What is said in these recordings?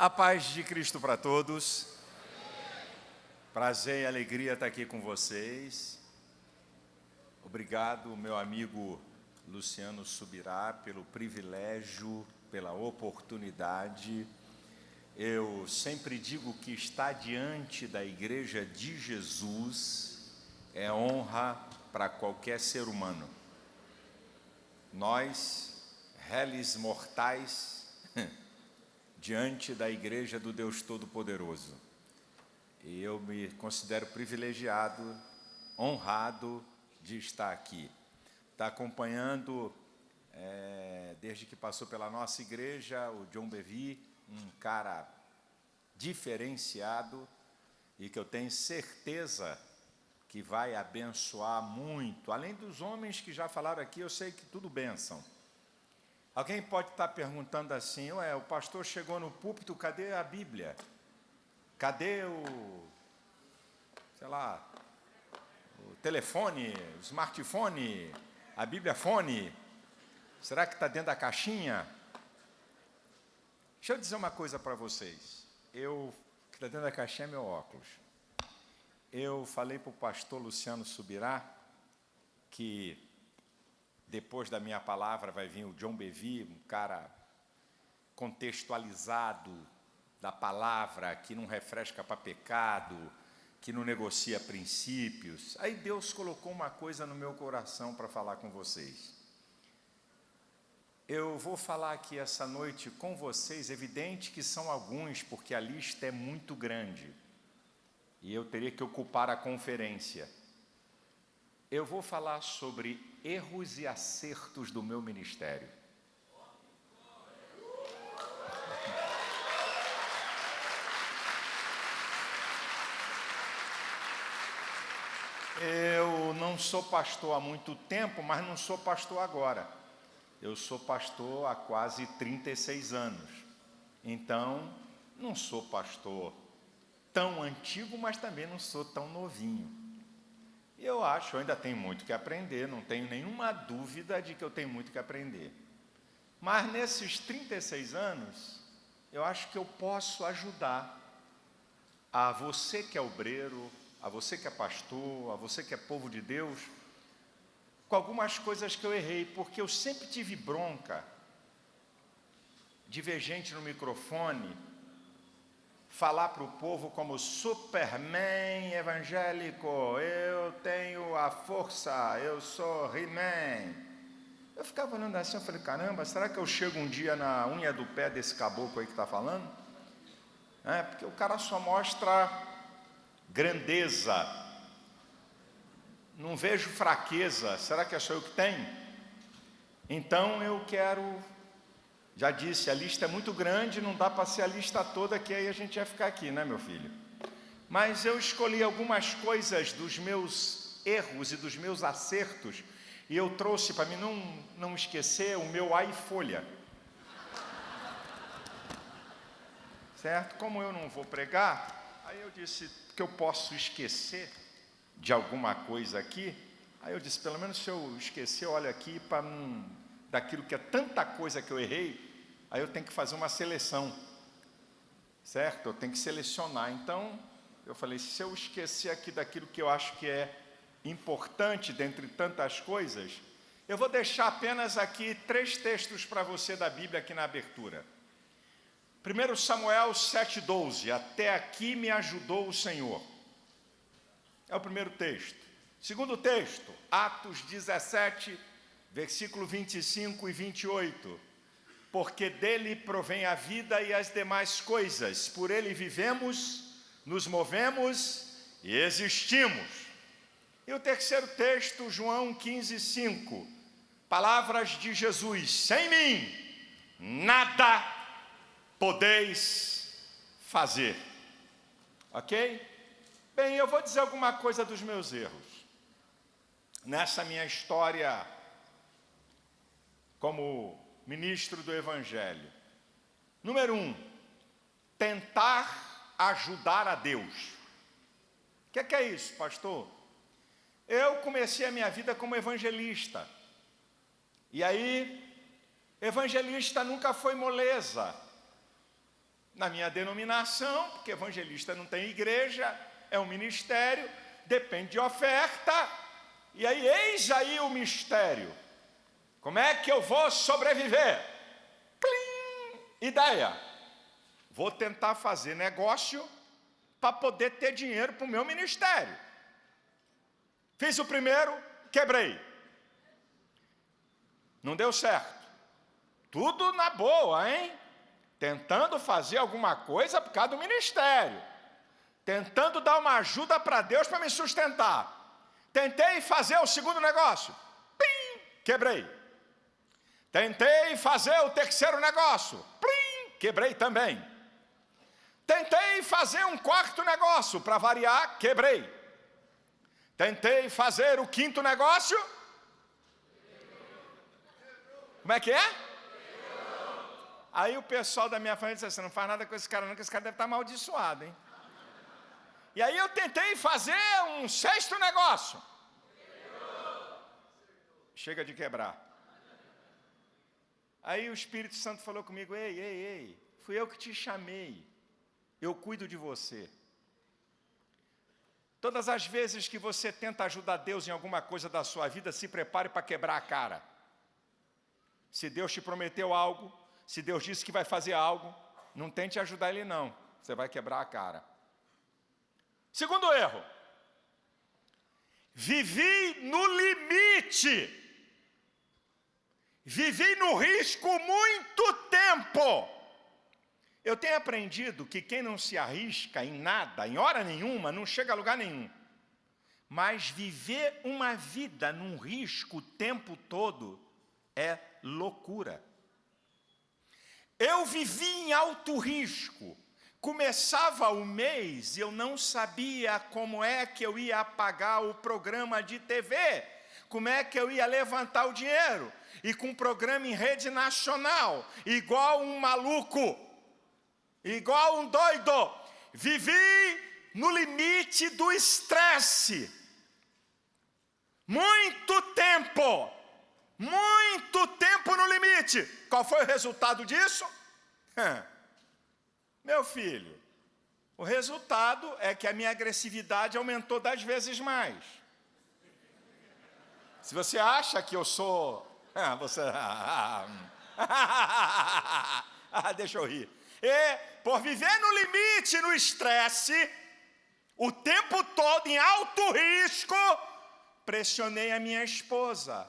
A paz de Cristo para todos. Prazer e alegria estar aqui com vocês. Obrigado, meu amigo Luciano Subirá, pelo privilégio, pela oportunidade. Eu sempre digo que estar diante da Igreja de Jesus é honra para qualquer ser humano. Nós, réis mortais, diante da Igreja do Deus Todo-Poderoso. E eu me considero privilegiado, honrado de estar aqui. Está acompanhando, é, desde que passou pela nossa igreja, o John Bevi, um cara diferenciado e que eu tenho certeza que vai abençoar muito. Além dos homens que já falaram aqui, eu sei que tudo bênção. Alguém pode estar perguntando assim, ué, o pastor chegou no púlpito, cadê a Bíblia? Cadê o, sei lá, o telefone, o smartphone, a Bíblia fone? Será que está dentro da caixinha? Deixa eu dizer uma coisa para vocês. Eu, que está dentro da caixinha é meu óculos. Eu falei para o pastor Luciano Subirá que depois da minha palavra vai vir o John Bevy, um cara contextualizado da palavra, que não refresca para pecado, que não negocia princípios. Aí Deus colocou uma coisa no meu coração para falar com vocês. Eu vou falar aqui essa noite com vocês, evidente que são alguns, porque a lista é muito grande e eu teria que ocupar a conferência. Eu vou falar sobre erros e acertos do meu ministério. Eu não sou pastor há muito tempo, mas não sou pastor agora. Eu sou pastor há quase 36 anos. Então, não sou pastor tão antigo, mas também não sou tão novinho. E eu acho, eu ainda tenho muito que aprender, não tenho nenhuma dúvida de que eu tenho muito que aprender. Mas nesses 36 anos, eu acho que eu posso ajudar a você que é obreiro, a você que é pastor, a você que é povo de Deus, com algumas coisas que eu errei, porque eu sempre tive bronca de ver gente no microfone falar para o povo como Superman evangélico, eu tenho a força, eu sou He-Man. Eu ficava olhando assim, eu falei, caramba, será que eu chego um dia na unha do pé desse caboclo aí que está falando? É, porque o cara só mostra grandeza, não vejo fraqueza, será que é só eu que tenho? Então eu quero já disse, a lista é muito grande, não dá para ser a lista toda, que aí a gente ia ficar aqui, né, meu filho? Mas eu escolhi algumas coisas dos meus erros e dos meus acertos, e eu trouxe para mim não, não esquecer o meu A e folha. Certo? Como eu não vou pregar, aí eu disse que eu posso esquecer de alguma coisa aqui, aí eu disse, pelo menos se eu esquecer, olha aqui, para não daquilo que é tanta coisa que eu errei, aí eu tenho que fazer uma seleção, certo? Eu tenho que selecionar. Então, eu falei, se eu esquecer aqui daquilo que eu acho que é importante dentre tantas coisas, eu vou deixar apenas aqui três textos para você da Bíblia aqui na abertura. 1 Samuel 7,12, até aqui me ajudou o Senhor. É o primeiro texto. Segundo texto, Atos 17, versículo 25 e 28 porque dele provém a vida e as demais coisas, por ele vivemos, nos movemos e existimos. E o terceiro texto, João 15, 5, palavras de Jesus, sem mim, nada podeis fazer. Ok? Bem, eu vou dizer alguma coisa dos meus erros. Nessa minha história como ministro do Evangelho. Número um, tentar ajudar a Deus. O que, é que é isso, pastor? Eu comecei a minha vida como evangelista. E aí, evangelista nunca foi moleza. na minha denominação, porque evangelista não tem igreja, é um ministério, depende de oferta. E aí, eis aí o mistério. Como é que eu vou sobreviver? Plim! Ideia. Vou tentar fazer negócio para poder ter dinheiro para o meu ministério. Fiz o primeiro, quebrei. Não deu certo. Tudo na boa, hein? Tentando fazer alguma coisa por causa do ministério. Tentando dar uma ajuda para Deus para me sustentar. Tentei fazer o segundo negócio. Pim! Quebrei. Tentei fazer o terceiro negócio. Plim! Quebrei também. Tentei fazer um quarto negócio, para variar, quebrei. Tentei fazer o quinto negócio. Como é que é? Aí o pessoal da minha família disse assim: não faz nada com esse cara, não, que esse cara deve estar amaldiçoado, hein? E aí eu tentei fazer um sexto negócio. Chega de quebrar. Aí o Espírito Santo falou comigo: ei, ei, ei, fui eu que te chamei eu cuido de você. Todas as vezes que você tenta ajudar Deus em alguma coisa da sua vida, se prepare para quebrar a cara. Se Deus te prometeu algo, se Deus disse que vai fazer algo, não tente ajudar Ele não, você vai quebrar a cara. Segundo erro, vivi no limite, vivi no risco muito tempo. Eu tenho aprendido que quem não se arrisca em nada, em hora nenhuma, não chega a lugar nenhum. Mas viver uma vida num risco o tempo todo é loucura. Eu vivi em alto risco. Começava o mês, eu não sabia como é que eu ia pagar o programa de TV, como é que eu ia levantar o dinheiro. E com um programa em rede nacional, igual um maluco, igual um doido. Vivi no limite do estresse. Muito tempo. Muito tempo no limite. Qual foi o resultado disso? Meu filho, o resultado é que a minha agressividade aumentou dez vezes mais. Se você acha que eu sou. Ah, você. Ah, deixa eu rir. E por viver no limite, no estresse, o tempo todo em alto risco, pressionei a minha esposa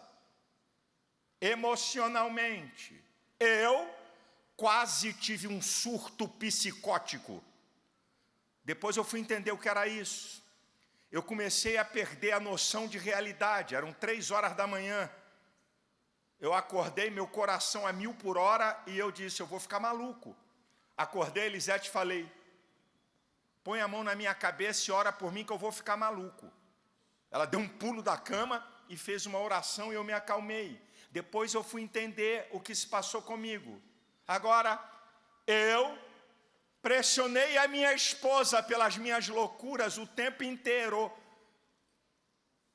emocionalmente. Eu quase tive um surto psicótico. Depois eu fui entender o que era isso. Eu comecei a perder a noção de realidade. Eram três horas da manhã. Eu acordei, meu coração a mil por hora, e eu disse: Eu vou ficar maluco. Acordei, Elisete, falei: põe a mão na minha cabeça e ora por mim que eu vou ficar maluco. Ela deu um pulo da cama e fez uma oração e eu me acalmei. Depois eu fui entender o que se passou comigo. Agora, eu pressionei a minha esposa pelas minhas loucuras o tempo inteiro.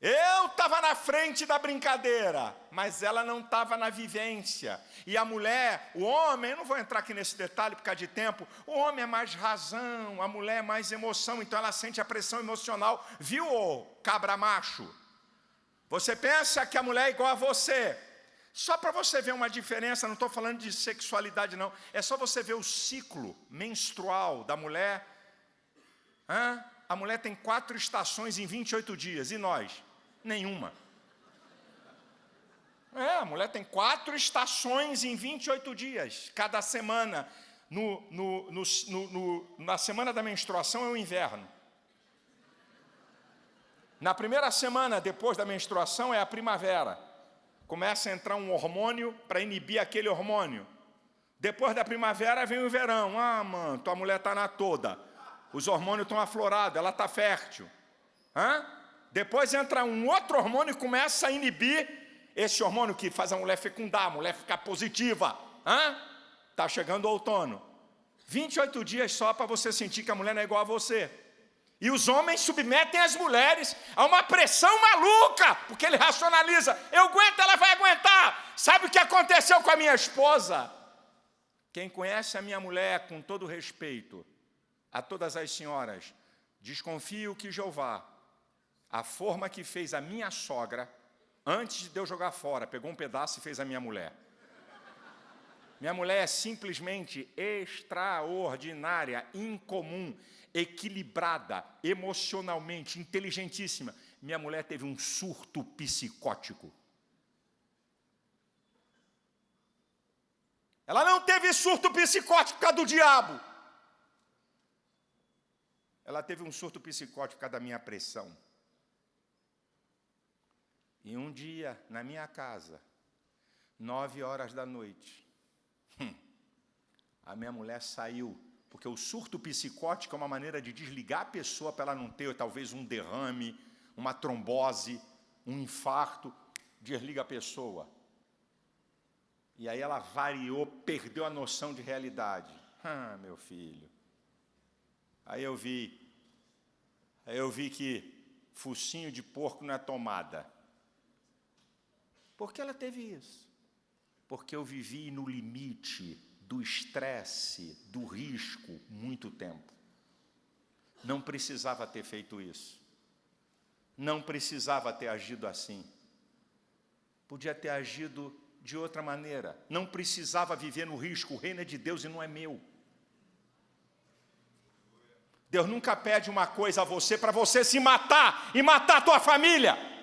Eu estava na frente da brincadeira, mas ela não estava na vivência. E a mulher, o homem, eu não vou entrar aqui nesse detalhe por causa de tempo, o homem é mais razão, a mulher é mais emoção, então ela sente a pressão emocional. Viu, ô cabra macho? Você pensa que a mulher é igual a você. Só para você ver uma diferença, não estou falando de sexualidade, não. É só você ver o ciclo menstrual da mulher. Hã? A mulher tem quatro estações em 28 dias, e nós? Nenhuma. É, a mulher tem quatro estações em 28 dias, cada semana. No, no, no, na semana da menstruação é o inverno. Na primeira semana depois da menstruação é a primavera. Começa a entrar um hormônio para inibir aquele hormônio. Depois da primavera vem o verão. Ah, mano, tua mulher está na toda. Os hormônios estão aflorados, ela está fértil. Hã? Depois entra um outro hormônio e começa a inibir esse hormônio que faz a mulher fecundar, a mulher ficar positiva. Está chegando o outono. 28 dias só para você sentir que a mulher não é igual a você. E os homens submetem as mulheres a uma pressão maluca, porque ele racionaliza: eu aguento, ela vai aguentar. Sabe o que aconteceu com a minha esposa? Quem conhece a minha mulher, com todo respeito, a todas as senhoras, desconfio que Jeová, a forma que fez a minha sogra, antes de eu jogar fora, pegou um pedaço e fez a minha mulher. Minha mulher é simplesmente extraordinária, incomum, equilibrada, emocionalmente, inteligentíssima. Minha mulher teve um surto psicótico. Ela não teve surto psicótico por causa do diabo. Ela teve um surto psicótico por causa da minha pressão. E um dia, na minha casa, nove horas da noite, hum, a minha mulher saiu, porque o surto psicótico é uma maneira de desligar a pessoa para ela não ter talvez um derrame, uma trombose, um infarto, desliga a pessoa. E aí ela variou, perdeu a noção de realidade. Ah, meu filho. Aí eu vi, aí eu vi que focinho de porco não é tomada. Por que ela teve isso? Porque eu vivi no limite do estresse, do risco, muito tempo. Não precisava ter feito isso. Não precisava ter agido assim. Podia ter agido de outra maneira. Não precisava viver no risco. O reino é de Deus e não é meu. Deus nunca pede uma coisa a você para você se matar e matar a tua família.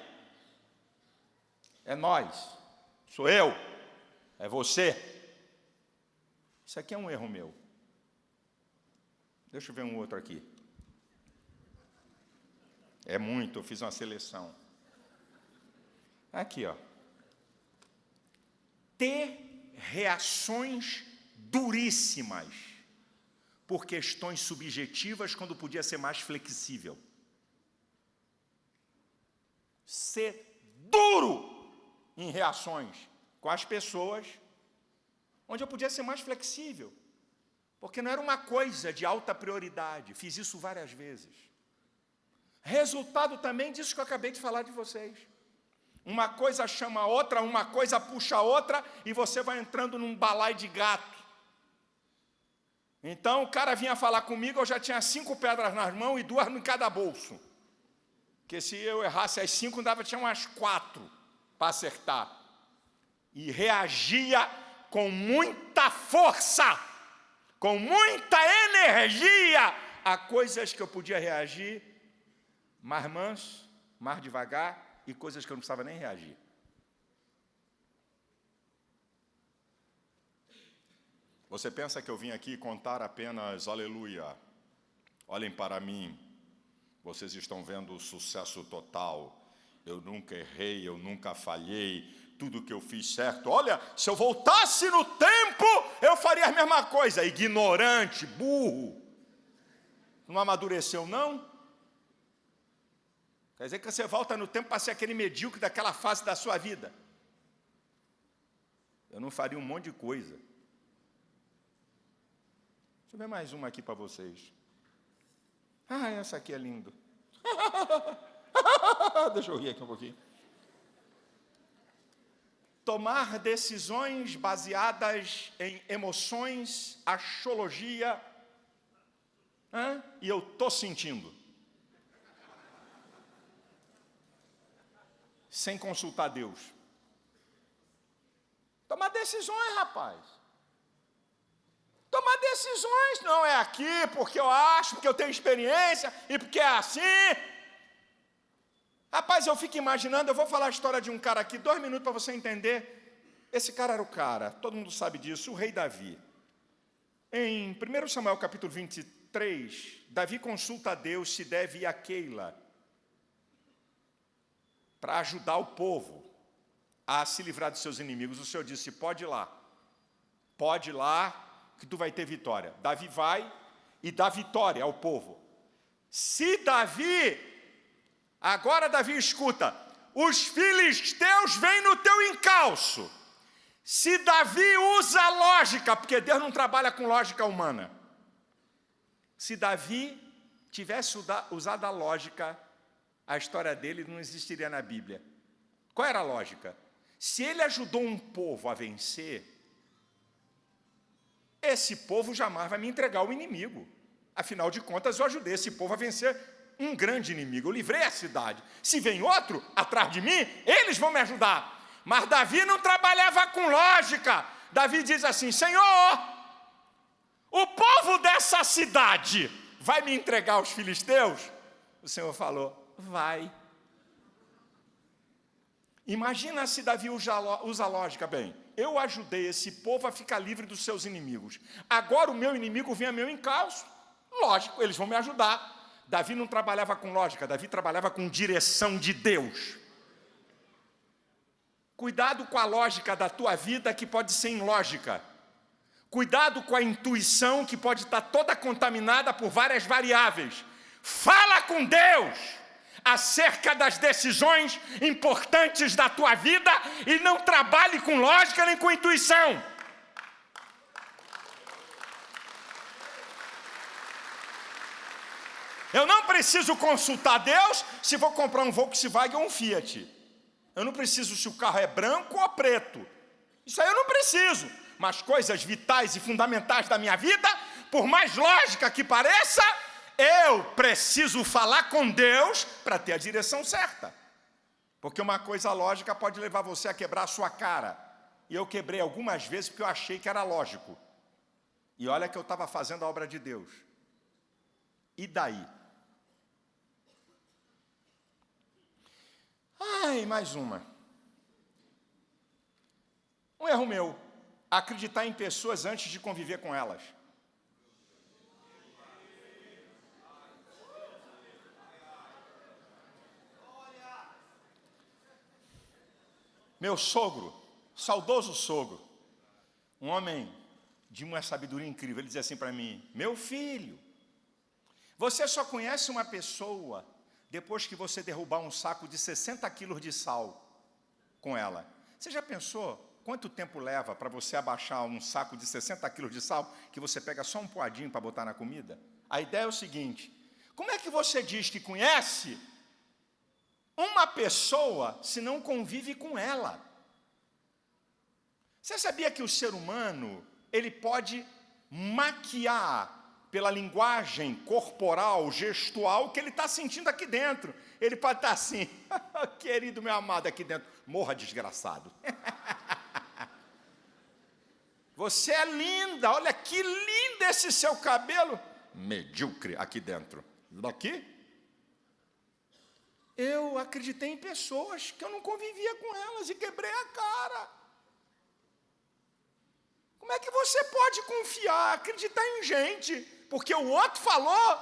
É nós, sou eu, é você. Isso aqui é um erro meu. Deixa eu ver um outro aqui. É muito, eu fiz uma seleção. Aqui, ó ter reações duríssimas por questões subjetivas quando podia ser mais flexível. Ser duro em reações com as pessoas, onde eu podia ser mais flexível, porque não era uma coisa de alta prioridade, fiz isso várias vezes. Resultado também disso que eu acabei de falar de vocês. Uma coisa chama a outra, uma coisa puxa a outra, e você vai entrando num balai de gato. Então o cara vinha falar comigo, eu já tinha cinco pedras nas mãos e duas em cada bolso. Porque se eu errasse as cinco, dava tinha umas quatro para acertar. E reagia com muita força, com muita energia a coisas que eu podia reagir mais manso, mais devagar, e coisas que eu não precisava nem reagir. Você pensa que eu vim aqui contar apenas aleluia? Olhem para mim, vocês estão vendo o sucesso total. Eu nunca errei, eu nunca falhei, tudo que eu fiz certo. Olha, se eu voltasse no tempo, eu faria a mesma coisa. Ignorante, burro. Não amadureceu, não? Quer dizer que você volta no tempo para ser aquele medíocre daquela fase da sua vida. Eu não faria um monte de coisa. Deixa eu ver mais uma aqui para vocês. Ah, essa aqui é lindo. Deixa eu rir aqui um pouquinho. Tomar decisões baseadas em emoções, axologia, e eu estou sentindo. sem consultar Deus. Tomar decisões, rapaz. Tomar decisões não é aqui porque eu acho, porque eu tenho experiência e porque é assim. Rapaz, eu fico imaginando, eu vou falar a história de um cara aqui, dois minutos para você entender. Esse cara era o cara, todo mundo sabe disso, o rei Davi. Em 1 Samuel capítulo 23, Davi consulta a Deus se deve ir a Keila, para ajudar o povo a se livrar dos seus inimigos. O Senhor disse: pode ir lá, pode ir lá, que tu vai ter vitória. Davi vai e dá vitória ao povo. Se Davi, agora Davi escuta, os filisteus vêm no teu encalço. Se Davi usa lógica, porque Deus não trabalha com lógica humana. Se Davi tivesse usado a lógica, a história dele não existiria na Bíblia. Qual era a lógica? Se ele ajudou um povo a vencer, esse povo jamais vai me entregar o inimigo. Afinal de contas, eu ajudei esse povo a vencer um grande inimigo. Eu livrei a cidade. Se vem outro atrás de mim, eles vão me ajudar. Mas Davi não trabalhava com lógica. Davi diz assim: Senhor, o povo dessa cidade vai me entregar aos filisteus? O Senhor falou: Vai. Imagina se Davi usa lógica bem. Eu ajudei esse povo a ficar livre dos seus inimigos. Agora o meu inimigo vem a meu encalço. Lógico, eles vão me ajudar. Davi não trabalhava com lógica, Davi trabalhava com direção de Deus. Cuidado com a lógica da tua vida que pode ser ilógica. Cuidado com a intuição que pode estar toda contaminada por várias variáveis. Fala com Deus acerca das decisões importantes da tua vida e não trabalhe com lógica nem com intuição. Eu não preciso consultar Deus se vou comprar um Volkswagen ou um Fiat. Eu não preciso se o carro é branco ou preto. Isso aí eu não preciso. Mas coisas vitais e fundamentais da minha vida, por mais lógica que pareça, eu preciso falar com Deus para ter a direção certa. Porque uma coisa lógica pode levar você a quebrar a sua cara. E eu quebrei algumas vezes porque eu achei que era lógico. E olha que eu estava fazendo a obra de Deus. E daí? Ai, mais uma. Um erro meu. Acreditar em pessoas antes de conviver com elas. Meu sogro, saudoso sogro, um homem de uma sabedoria incrível, ele dizia assim para mim: Meu filho, você só conhece uma pessoa depois que você derrubar um saco de 60 quilos de sal com ela. Você já pensou quanto tempo leva para você abaixar um saco de 60 quilos de sal, que você pega só um poadinho para botar na comida? A ideia é o seguinte: como é que você diz que conhece uma pessoa se não convive com ela. Você sabia que o ser humano, ele pode maquiar pela linguagem corporal, gestual, que ele está sentindo aqui dentro. Ele pode estar tá assim, querido meu amado aqui dentro, morra desgraçado. Você é linda, olha que lindo esse seu cabelo. Medíocre aqui dentro. Daqui, eu acreditei em pessoas que eu não convivia com elas e quebrei a cara. Como é que você pode confiar, acreditar em gente, porque o outro falou,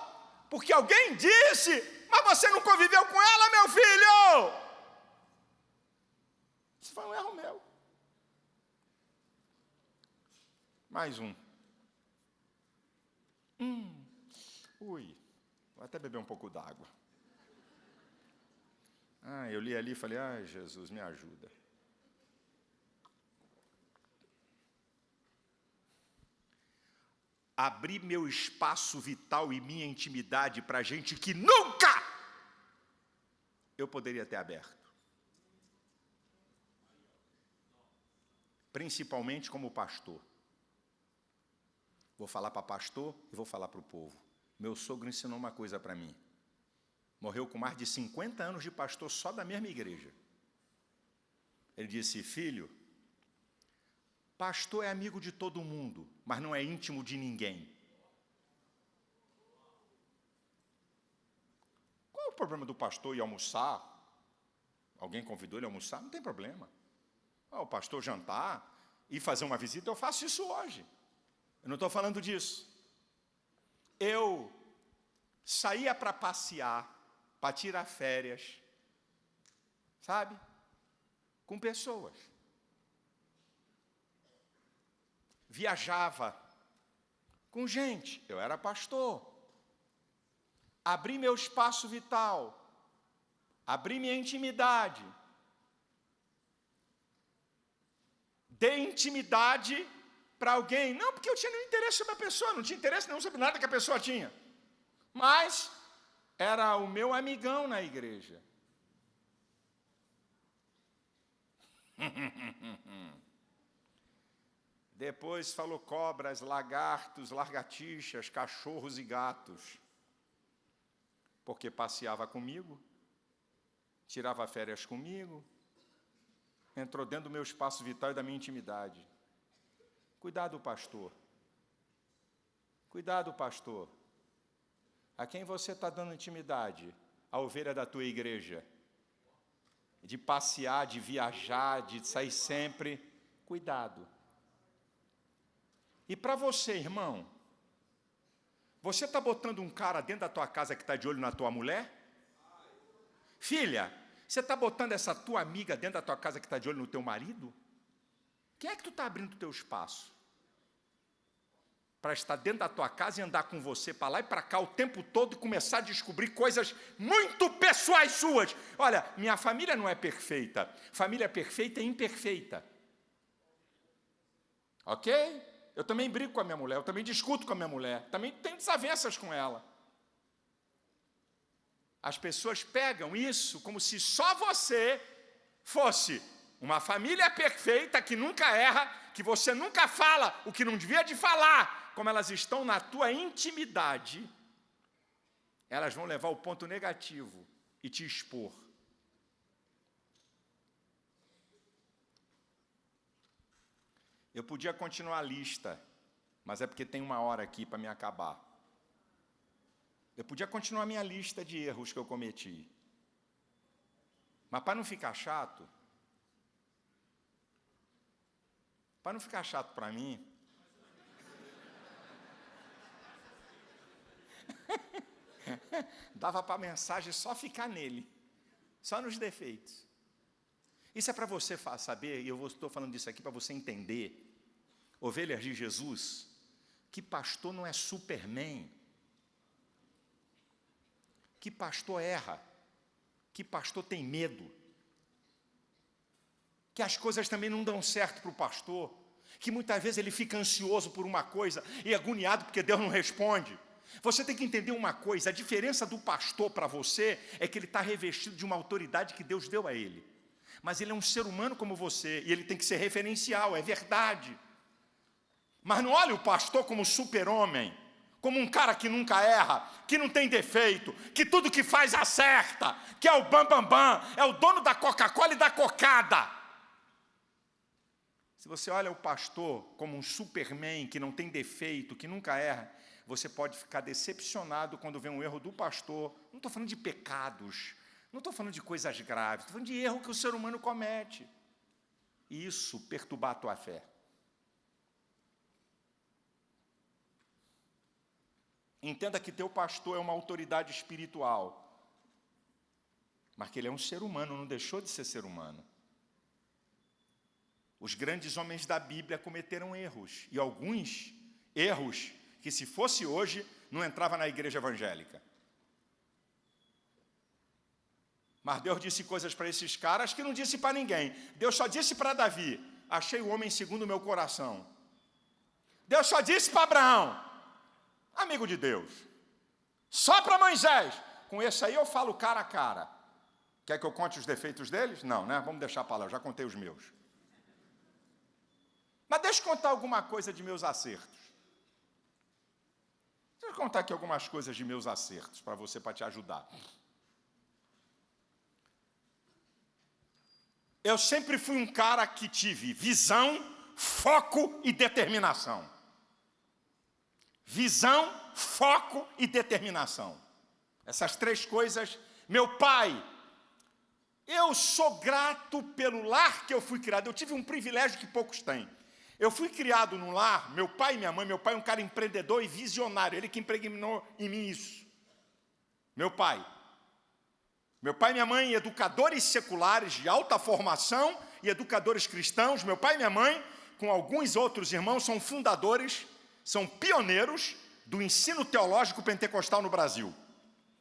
porque alguém disse, mas você não conviveu com ela, meu filho? Isso foi um erro meu. Mais um. Hum, ui, vou até beber um pouco d'água. Ah, eu li ali e falei, ai Jesus, me ajuda. Abrir meu espaço vital e minha intimidade para gente que nunca eu poderia ter aberto. Principalmente como pastor. Vou falar para pastor e vou falar para o povo. Meu sogro ensinou uma coisa para mim. Morreu com mais de 50 anos de pastor só da mesma igreja. Ele disse: Filho, pastor é amigo de todo mundo, mas não é íntimo de ninguém. Qual é o problema do pastor ir almoçar? Alguém convidou ele a almoçar? Não tem problema. O pastor jantar e fazer uma visita, eu faço isso hoje. Eu não estou falando disso. Eu saía para passear para tirar férias, sabe? Com pessoas. Viajava com gente, eu era pastor. Abri meu espaço vital, abri minha intimidade. Dei intimidade para alguém, não porque eu tinha nenhum interesse sobre a pessoa, não tinha interesse nenhum sobre nada que a pessoa tinha. Mas era o meu amigão na igreja. Depois falou cobras, lagartos, largatixas, cachorros e gatos. Porque passeava comigo, tirava férias comigo, entrou dentro do meu espaço vital e da minha intimidade. Cuidado, pastor. Cuidado, pastor. A quem você está dando intimidade? A ovelha da tua igreja. De passear, de viajar, de sair sempre. Cuidado. E para você, irmão, você está botando um cara dentro da tua casa que está de olho na tua mulher? Filha, você está botando essa tua amiga dentro da tua casa que está de olho no teu marido? Quem é que tu está abrindo o teu espaço? Para estar dentro da tua casa e andar com você para lá e para cá o tempo todo e começar a descobrir coisas muito pessoais suas. Olha, minha família não é perfeita. Família perfeita é imperfeita. Ok? Eu também brigo com a minha mulher, eu também discuto com a minha mulher, também tenho desavenças com ela. As pessoas pegam isso como se só você fosse uma família perfeita que nunca erra, que você nunca fala o que não devia de falar, como elas estão na tua intimidade, elas vão levar o ponto negativo e te expor. Eu podia continuar a lista, mas é porque tem uma hora aqui para me acabar. Eu podia continuar a minha lista de erros que eu cometi. Mas para não ficar chato, para não ficar chato para mim, dava para a mensagem só ficar nele, só nos defeitos. Isso é para você saber, e eu estou falando disso aqui para você entender, ovelhas de Jesus, que pastor não é superman, que pastor erra, que pastor tem medo, que as coisas também não dão certo para o pastor, que muitas vezes ele fica ansioso por uma coisa e agoniado porque Deus não responde. Você tem que entender uma coisa: a diferença do pastor para você é que ele está revestido de uma autoridade que Deus deu a ele. Mas ele é um ser humano como você e ele tem que ser referencial, é verdade. Mas não olhe o pastor como super-homem como um cara que nunca erra, que não tem defeito, que tudo que faz acerta, que é o bambambam, bam, bam, é o dono da Coca-Cola e da cocada. Se você olha o pastor como um superman que não tem defeito, que nunca erra, você pode ficar decepcionado quando vê um erro do pastor. Não estou falando de pecados, não estou falando de coisas graves, estou falando de erro que o ser humano comete. Isso perturbar a tua fé. Entenda que teu pastor é uma autoridade espiritual, mas que ele é um ser humano, não deixou de ser ser humano. Os grandes homens da Bíblia cometeram erros, e alguns erros que, se fosse hoje, não entrava na igreja evangélica. Mas Deus disse coisas para esses caras que não disse para ninguém. Deus só disse para Davi: Achei o homem segundo o meu coração. Deus só disse para Abraão: amigo de Deus. Só para Moisés. Com esse aí eu falo cara a cara. Quer que eu conte os defeitos deles? Não, né? Vamos deixar para lá, eu já contei os meus. Mas deixa eu contar alguma coisa de meus acertos. Deixa eu contar aqui algumas coisas de meus acertos para você, para te ajudar. Eu sempre fui um cara que tive visão, foco e determinação visão, foco e determinação. Essas três coisas, meu pai, eu sou grato pelo lar que eu fui criado. Eu tive um privilégio que poucos têm. Eu fui criado num lar, meu pai e minha mãe, meu pai é um cara empreendedor e visionário, ele que impregnou em mim isso. Meu pai. Meu pai e minha mãe, educadores seculares de alta formação e educadores cristãos. Meu pai e minha mãe, com alguns outros irmãos, são fundadores são pioneiros do ensino teológico pentecostal no Brasil.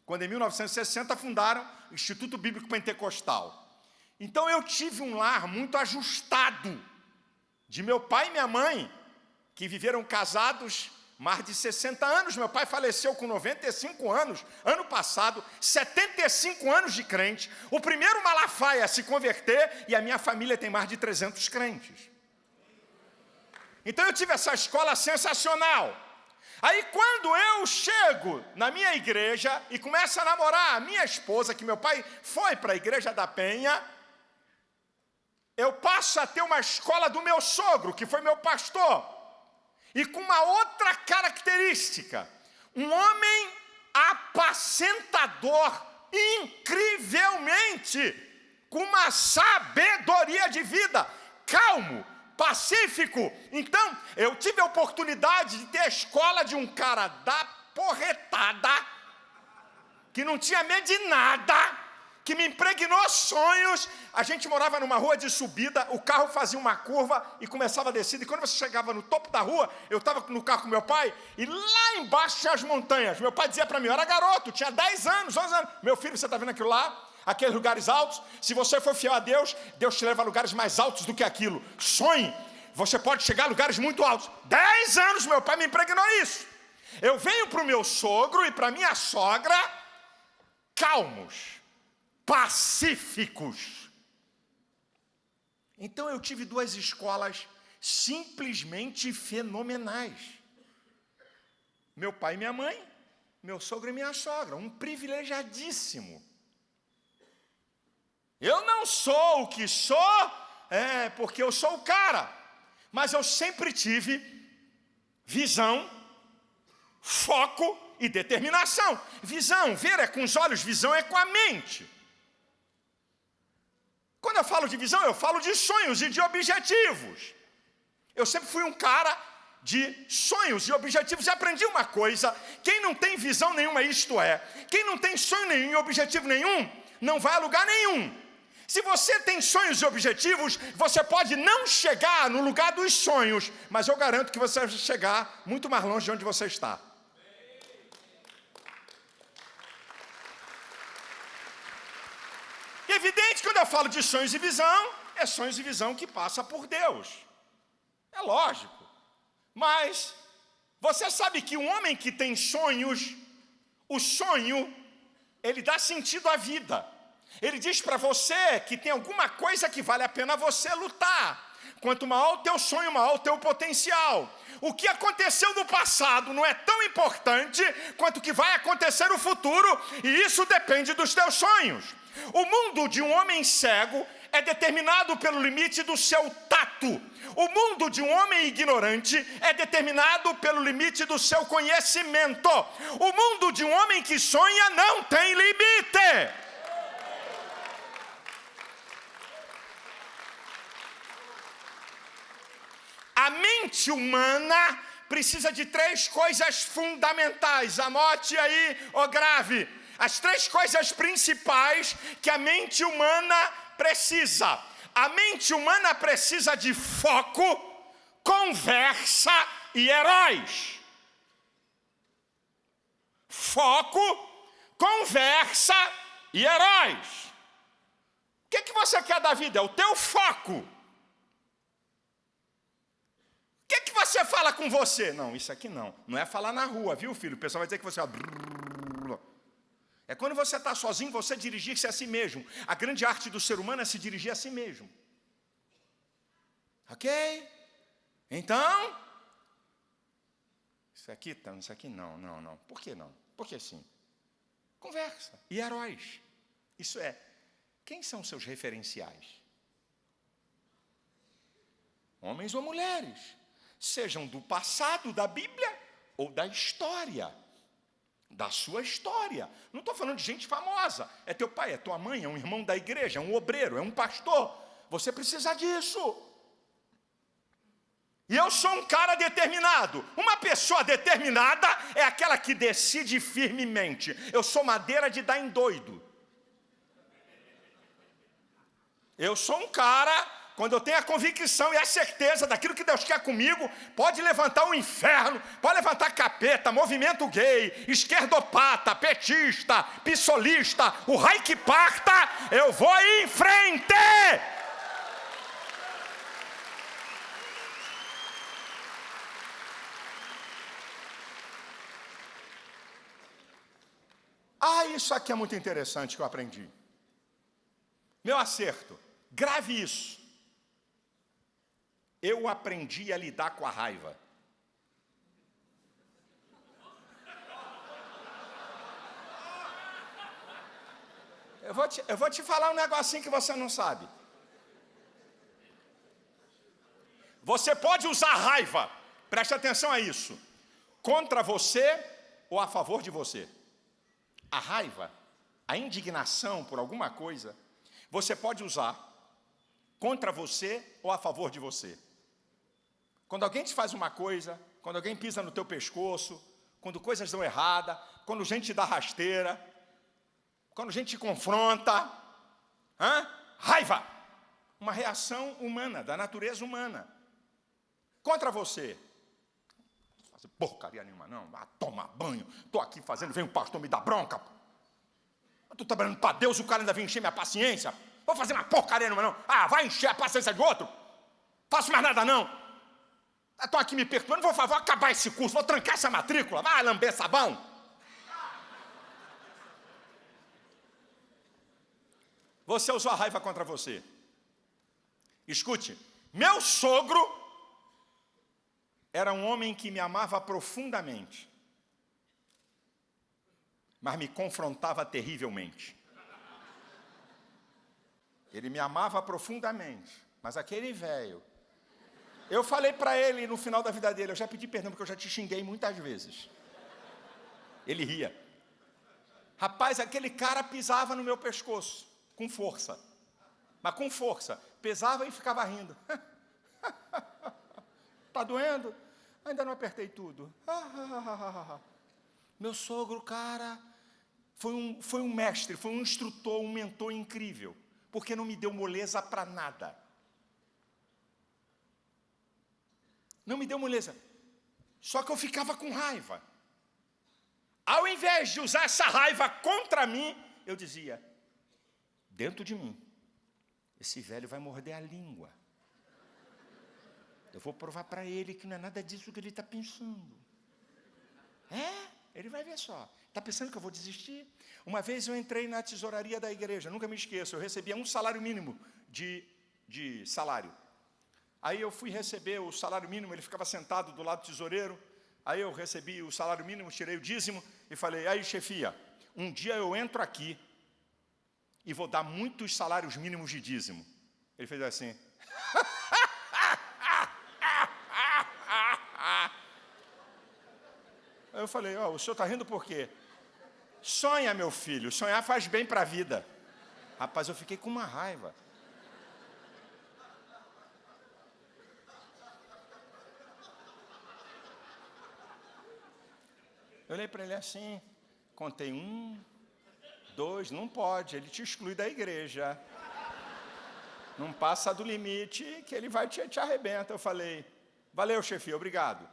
Quando em 1960 fundaram o Instituto Bíblico Pentecostal. Então eu tive um lar muito ajustado de meu pai e minha mãe, que viveram casados mais de 60 anos. Meu pai faleceu com 95 anos, ano passado, 75 anos de crente. O primeiro Malafaia a se converter e a minha família tem mais de 300 crentes. Então eu tive essa escola sensacional. Aí quando eu chego na minha igreja e começo a namorar a minha esposa, que meu pai foi para a igreja da Penha, eu passo a ter uma escola do meu sogro, que foi meu pastor, e com uma outra característica, um homem apacentador, incrivelmente, com uma sabedoria de vida, calmo, pacífico. Então, eu tive a oportunidade de ter a escola de um cara da porretada, que não tinha medo de nada, que me impregnou sonhos. A gente morava numa rua de subida, o carro fazia uma curva e começava a descer. E quando você chegava no topo da rua, eu estava no carro com meu pai, e lá embaixo tinha as montanhas. Meu pai dizia para mim, eu era garoto, tinha 10 anos, 11 anos. Meu filho, você está vendo aquilo lá? Aqueles lugares altos, se você for fiel a Deus, Deus te leva a lugares mais altos do que aquilo. Sonhe, você pode chegar a lugares muito altos. 10 anos meu pai me impregnou isso. Eu venho para o meu sogro e para minha sogra calmos pacíficos. Então eu tive duas escolas simplesmente fenomenais. Meu pai e minha mãe, meu sogro e minha sogra, um privilegiadíssimo. Eu não sou o que sou, é, porque eu sou o cara, mas eu sempre tive visão, foco e determinação. Visão, ver é com os olhos, visão é com a mente. Quando eu falo de visão, eu falo de sonhos e de objetivos. Eu sempre fui um cara de sonhos e objetivos e aprendi uma coisa: quem não tem visão nenhuma, isto é, quem não tem sonho nenhum e objetivo nenhum, não vai a lugar nenhum. Se você tem sonhos e objetivos, você pode não chegar no lugar dos sonhos, mas eu garanto que você vai chegar muito mais longe de onde você está. evidente, quando eu falo de sonhos e visão, é sonhos e visão que passa por Deus. É lógico. Mas você sabe que um homem que tem sonhos, o sonho, ele dá sentido à vida. Ele diz para você que tem alguma coisa que vale a pena você lutar. Quanto maior o teu sonho, maior o teu potencial. O que aconteceu no passado não é tão importante quanto o que vai acontecer no futuro, e isso depende dos teus sonhos. O mundo de um homem cego é determinado pelo limite do seu tato. O mundo de um homem ignorante é determinado pelo limite do seu conhecimento. O mundo de um homem que sonha não tem limite. A mente humana precisa de três coisas fundamentais. Anote aí, ou grave as três coisas principais que a mente humana precisa. A mente humana precisa de foco, conversa e heróis. Foco, conversa e heróis. O que, que você quer da vida? É o teu foco. O que, que você fala com você? Não, isso aqui não. Não é falar na rua, viu, filho? O pessoal vai dizer que você. É quando você está sozinho, você dirigir-se a si mesmo. A grande arte do ser humano é se dirigir a si mesmo. Ok? Então, isso aqui, tá, isso aqui não, não, não. Por que não? Por que sim? Conversa. E heróis. Isso é, quem são seus referenciais? Homens ou mulheres, sejam do passado da Bíblia ou da história da sua história. Não estou falando de gente famosa. É teu pai, é tua mãe, é um irmão da igreja, é um obreiro, é um pastor. Você precisa disso. E eu sou um cara determinado. Uma pessoa determinada é aquela que decide firmemente. Eu sou madeira de dar em doido. Eu sou um cara quando eu tenho a convicção e a certeza daquilo que Deus quer comigo, pode levantar o um inferno, pode levantar capeta, movimento gay, esquerdopata, petista, pissolista, o raio que parta, eu vou em frente! Ah, isso aqui é muito interessante que eu aprendi. Meu acerto, grave isso. Eu aprendi a lidar com a raiva. Eu vou, te, eu vou te falar um negocinho que você não sabe. Você pode usar raiva, preste atenção a isso, contra você ou a favor de você. A raiva, a indignação por alguma coisa, você pode usar contra você ou a favor de você. Quando alguém te faz uma coisa, quando alguém pisa no teu pescoço, quando coisas dão errada, quando gente te dá rasteira, quando gente te confronta, hã? raiva, uma reação humana, da natureza humana, contra você. Fazer porcaria nenhuma, não, ah, toma banho, estou aqui fazendo, vem o pastor me dar bronca. Estou trabalhando para Deus, o cara ainda vem encher minha paciência. Vou fazer uma porcaria nenhuma, não. Ah, vai encher a paciência de outro? Faço mais nada, não. Estou aqui me perturbando, vou, vou acabar esse curso, vou trancar essa matrícula, vai lamber sabão. Você usou a raiva contra você. Escute, meu sogro era um homem que me amava profundamente, mas me confrontava terrivelmente. Ele me amava profundamente, mas aquele velho eu falei para ele no final da vida dele, eu já pedi perdão porque eu já te xinguei muitas vezes. Ele ria. Rapaz, aquele cara pisava no meu pescoço, com força. Mas com força. Pesava e ficava rindo. tá doendo? Ainda não apertei tudo. meu sogro, cara, foi um, foi um mestre, foi um instrutor, um mentor incrível. Porque não me deu moleza para nada. Não me deu moleza. Só que eu ficava com raiva. Ao invés de usar essa raiva contra mim, eu dizia: dentro de mim, esse velho vai morder a língua. Eu vou provar para ele que não é nada disso que ele está pensando. É, ele vai ver só. Está pensando que eu vou desistir? Uma vez eu entrei na tesouraria da igreja, nunca me esqueço, eu recebia um salário mínimo de, de salário. Aí eu fui receber o salário mínimo, ele ficava sentado do lado do tesoureiro. Aí eu recebi o salário mínimo, tirei o dízimo e falei: aí, chefia, um dia eu entro aqui e vou dar muitos salários mínimos de dízimo. Ele fez assim. Aí eu falei: ó, oh, o senhor está rindo por quê? Sonha, meu filho, sonhar faz bem para a vida. Rapaz, eu fiquei com uma raiva. Eu olhei para ele assim, contei um, dois, não pode, ele te exclui da igreja. Não passa do limite que ele vai te, te arrebenta. Eu falei, valeu, chefe, obrigado.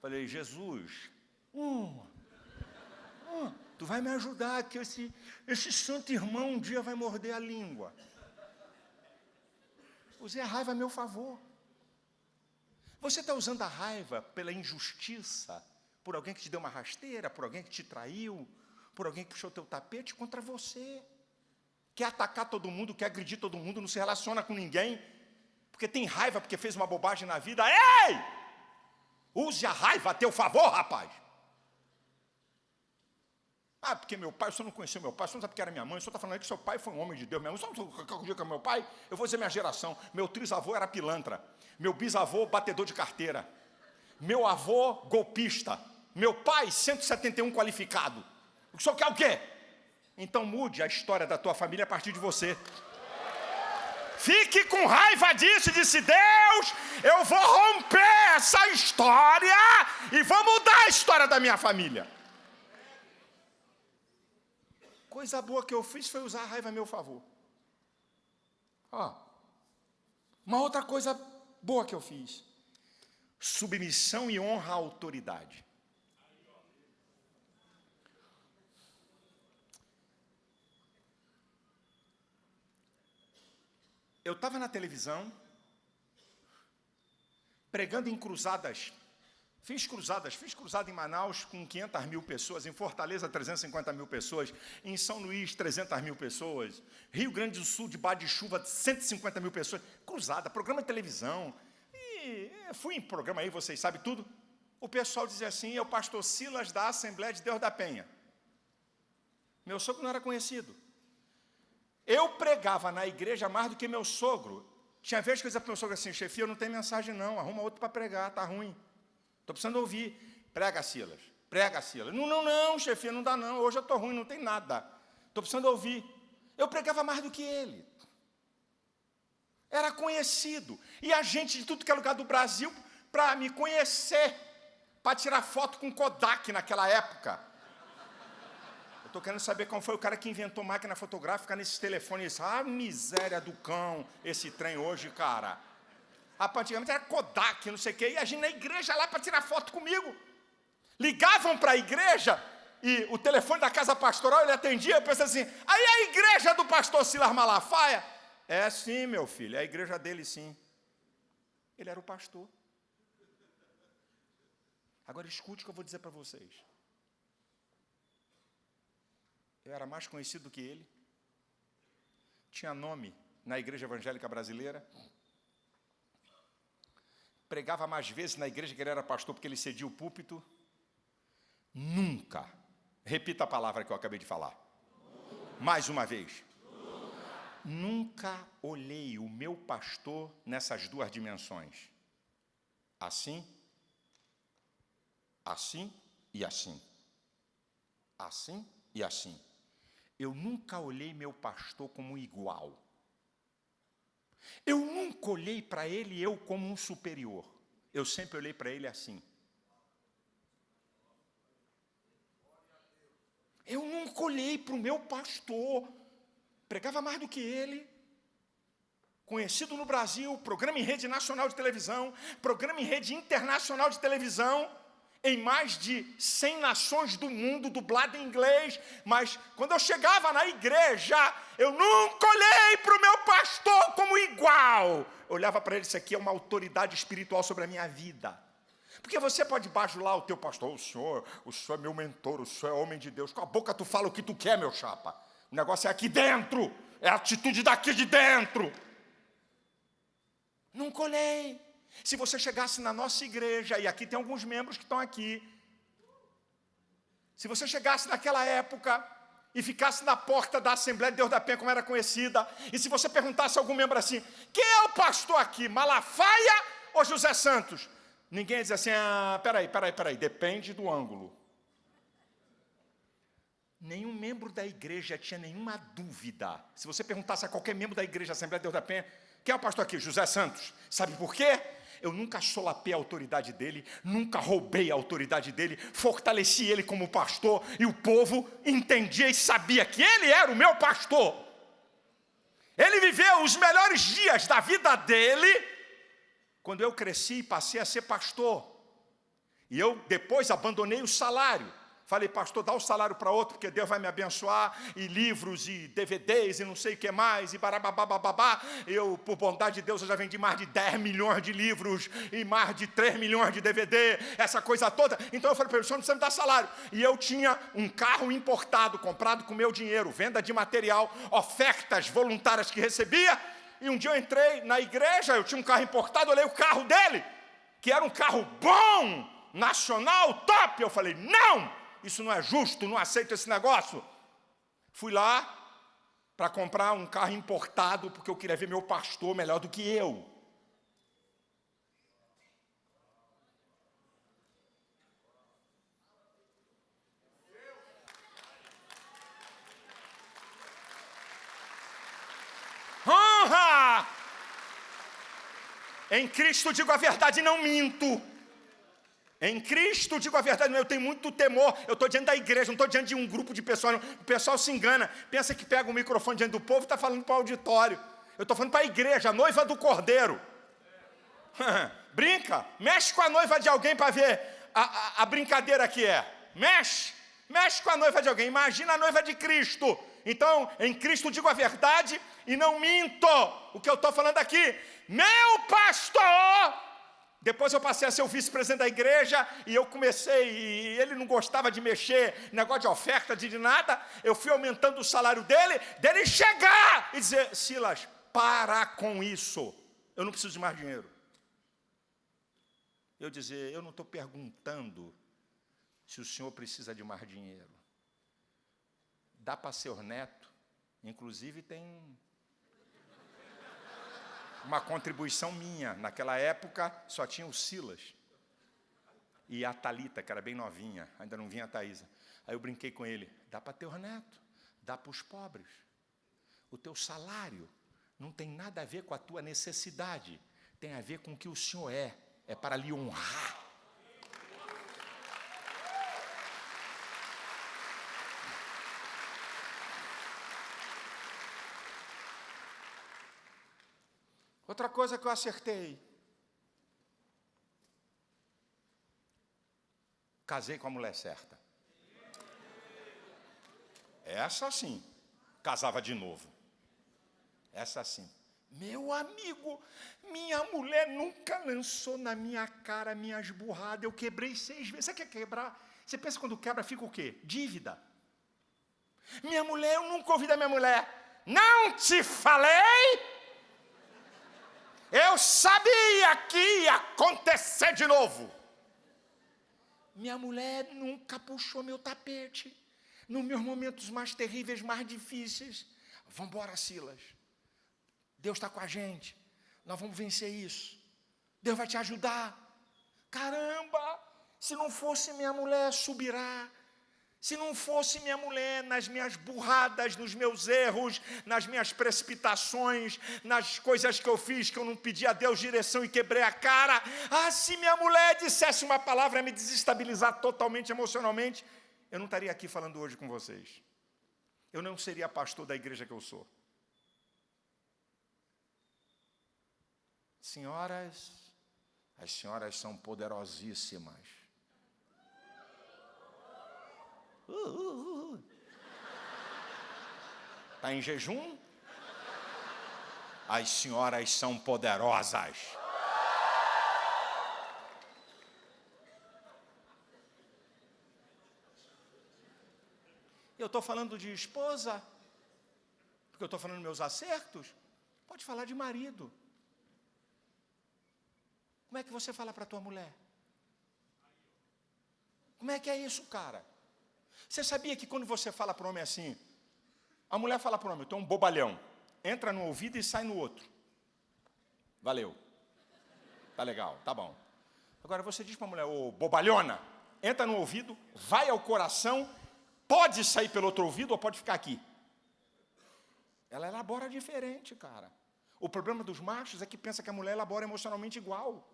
Falei, Jesus, um, um, tu vai me ajudar, que esse, esse santo irmão um dia vai morder a língua. Usei a raiva a meu favor. Você está usando a raiva pela injustiça, por alguém que te deu uma rasteira, por alguém que te traiu, por alguém que puxou teu tapete contra você. Quer atacar todo mundo, quer agredir todo mundo, não se relaciona com ninguém, porque tem raiva porque fez uma bobagem na vida. Ei! Use a raiva a teu favor, rapaz. Ah, porque meu pai, o senhor não conheceu meu pai, o senhor não sabe que era minha mãe, o senhor está falando que seu pai foi um homem de Deus, minha mãe, o senhor não sabe que é meu pai? Eu vou dizer minha geração, meu trisavô era pilantra, meu bisavô batedor de carteira, meu avô golpista, meu pai, 171 qualificado. O senhor quer o quê? Então mude a história da tua família a partir de você. Fique com raiva disso, disse Deus. Eu vou romper essa história e vou mudar a história da minha família. Coisa boa que eu fiz foi usar a raiva a meu favor. Ó, uma outra coisa boa que eu fiz: submissão e honra à autoridade. Eu estava na televisão, pregando em cruzadas. Fiz cruzadas, fiz cruzada em Manaus com 500 mil pessoas, em Fortaleza 350 mil pessoas, em São Luís 300 mil pessoas, Rio Grande do Sul, de de chuva 150 mil pessoas. Cruzada, programa de televisão. E Aí fui em programa aí, vocês sabem tudo. O pessoal dizia assim: é o pastor Silas da Assembleia de Deus da Penha. Meu sogro não era conhecido. Eu pregava na igreja mais do que meu sogro. Tinha vezes que eu dizia para meu sogro assim: chefia, eu não tenho mensagem não, arruma outro para pregar, tá ruim. Estou precisando ouvir. Prega, Silas. Prega, Silas. Não, não, não, chefia, não dá não. Hoje eu estou ruim, não tem nada. Estou precisando ouvir. Eu pregava mais do que ele. Era conhecido. E a gente de tudo que é lugar do Brasil, para me conhecer, para tirar foto com Kodak naquela época. Estou querendo saber como foi o cara que inventou máquina fotográfica nesses telefones. Ah, miséria do cão, esse trem hoje, cara. Antigamente era Kodak, não sei o quê, e a gente na igreja lá para tirar foto comigo. Ligavam para a igreja e o telefone da casa pastoral ele atendia, eu pensei assim, aí a igreja do pastor Silas Malafaia? É sim, meu filho, é a igreja dele sim. Ele era o pastor. Agora escute o que eu vou dizer para vocês. Eu era mais conhecido do que ele. Tinha nome na igreja evangélica brasileira. Pregava mais vezes na igreja que ele era pastor porque ele cedia o púlpito. Nunca, repita a palavra que eu acabei de falar. Mais uma vez. Nunca olhei o meu pastor nessas duas dimensões. Assim, assim e assim. Assim e assim. Eu nunca olhei meu pastor como igual. Eu nunca olhei para ele eu como um superior. Eu sempre olhei para ele assim. Eu nunca olhei para o meu pastor pregava mais do que ele, conhecido no Brasil, programa em rede nacional de televisão, programa em rede internacional de televisão, em mais de 100 nações do mundo, dublado em inglês, mas quando eu chegava na igreja, eu nunca olhei para o meu pastor como igual. Eu olhava para ele, isso aqui é uma autoridade espiritual sobre a minha vida. Porque você pode bajular o teu pastor, o senhor, o senhor é meu mentor, o senhor é homem de Deus. Com a boca tu fala o que tu quer, meu chapa. O negócio é aqui dentro, é a atitude daqui de dentro. Não colhei. Se você chegasse na nossa igreja, e aqui tem alguns membros que estão aqui, se você chegasse naquela época e ficasse na porta da Assembleia de Deus da Penha, como era conhecida, e se você perguntasse a algum membro assim, quem é o pastor aqui, Malafaia ou José Santos? Ninguém ia dizer assim, ah, peraí, peraí, peraí, depende do ângulo nenhum membro da igreja tinha nenhuma dúvida. Se você perguntasse a qualquer membro da igreja Assembleia de Deus da Penha, quem é o pastor aqui? José Santos. Sabe por quê? Eu nunca solapei a autoridade dele, nunca roubei a autoridade dele, fortaleci ele como pastor e o povo entendia e sabia que ele era o meu pastor. Ele viveu os melhores dias da vida dele quando eu cresci e passei a ser pastor. E eu depois abandonei o salário Falei, pastor, dá o salário para outro, porque Deus vai me abençoar, e livros, e DVDs, e não sei o que mais, e barababababá. Eu, por bondade de Deus, eu já vendi mais de 10 milhões de livros, e mais de 3 milhões de DVD, essa coisa toda. Então eu falei para ele, o senhor não precisa me dar salário. E eu tinha um carro importado, comprado com meu dinheiro, venda de material, ofertas voluntárias que recebia. E um dia eu entrei na igreja, eu tinha um carro importado, olhei o carro dele, que era um carro bom, nacional, top. Eu falei, não! Isso não é justo, não aceito esse negócio. Fui lá para comprar um carro importado, porque eu queria ver meu pastor melhor do que eu. Honra! Em Cristo digo a verdade, não minto. Em Cristo, digo a verdade, eu tenho muito temor. Eu estou diante da igreja, não estou diante de um grupo de pessoas. O pessoal se engana, pensa que pega o microfone diante do povo e está falando para o auditório. Eu estou falando para a igreja, a noiva do cordeiro. Brinca, mexe com a noiva de alguém para ver a, a, a brincadeira que é. Mexe, mexe com a noiva de alguém. Imagina a noiva de Cristo. Então, em Cristo digo a verdade e não minto. O que eu estou falando aqui, meu pastor depois eu passei a ser o vice-presidente da igreja e eu comecei, e ele não gostava de mexer, negócio de oferta, de nada. Eu fui aumentando o salário dele, dele chegar e dizer: Silas, para com isso, eu não preciso de mais dinheiro. eu dizer: Eu não estou perguntando se o senhor precisa de mais dinheiro. Dá para ser neto, inclusive tem uma contribuição minha. Naquela época só tinha o Silas e a Talita, que era bem novinha, ainda não vinha a Thaisa. Aí eu brinquei com ele: dá para teu neto, dá para os pobres. O teu salário não tem nada a ver com a tua necessidade, tem a ver com o que o Senhor é, é para lhe honrar. Outra coisa que eu acertei. Casei com a mulher certa. Essa sim, casava de novo. Essa sim. Meu amigo, minha mulher nunca lançou na minha cara minhas burradas. Eu quebrei seis vezes. Você quer quebrar? Você pensa quando quebra, fica o quê? Dívida. Minha mulher, eu nunca ouvi da minha mulher. Não te falei? Eu sabia que ia acontecer de novo. Minha mulher nunca puxou meu tapete. Nos meus momentos mais terríveis, mais difíceis. Vamos embora, Silas. Deus está com a gente. Nós vamos vencer isso. Deus vai te ajudar. Caramba! Se não fosse minha mulher, subirá. Se não fosse minha mulher nas minhas burradas, nos meus erros, nas minhas precipitações, nas coisas que eu fiz que eu não pedi a Deus direção e quebrei a cara. Ah, se minha mulher dissesse uma palavra a me desestabilizar totalmente emocionalmente, eu não estaria aqui falando hoje com vocês. Eu não seria pastor da igreja que eu sou. Senhoras, as senhoras são poderosíssimas. Está em jejum? As senhoras são poderosas. Eu estou falando de esposa, porque eu estou falando meus acertos. Pode falar de marido. Como é que você fala para tua mulher? Como é que é isso, cara? Você sabia que quando você fala para o homem assim, a mulher fala para o homem, tu é um bobalhão, entra no ouvido e sai no outro. Valeu. Tá legal, tá bom. Agora você diz para a mulher, ô bobalhona, entra no ouvido, vai ao coração, pode sair pelo outro ouvido ou pode ficar aqui. Ela elabora diferente, cara. O problema dos machos é que pensa que a mulher elabora emocionalmente igual.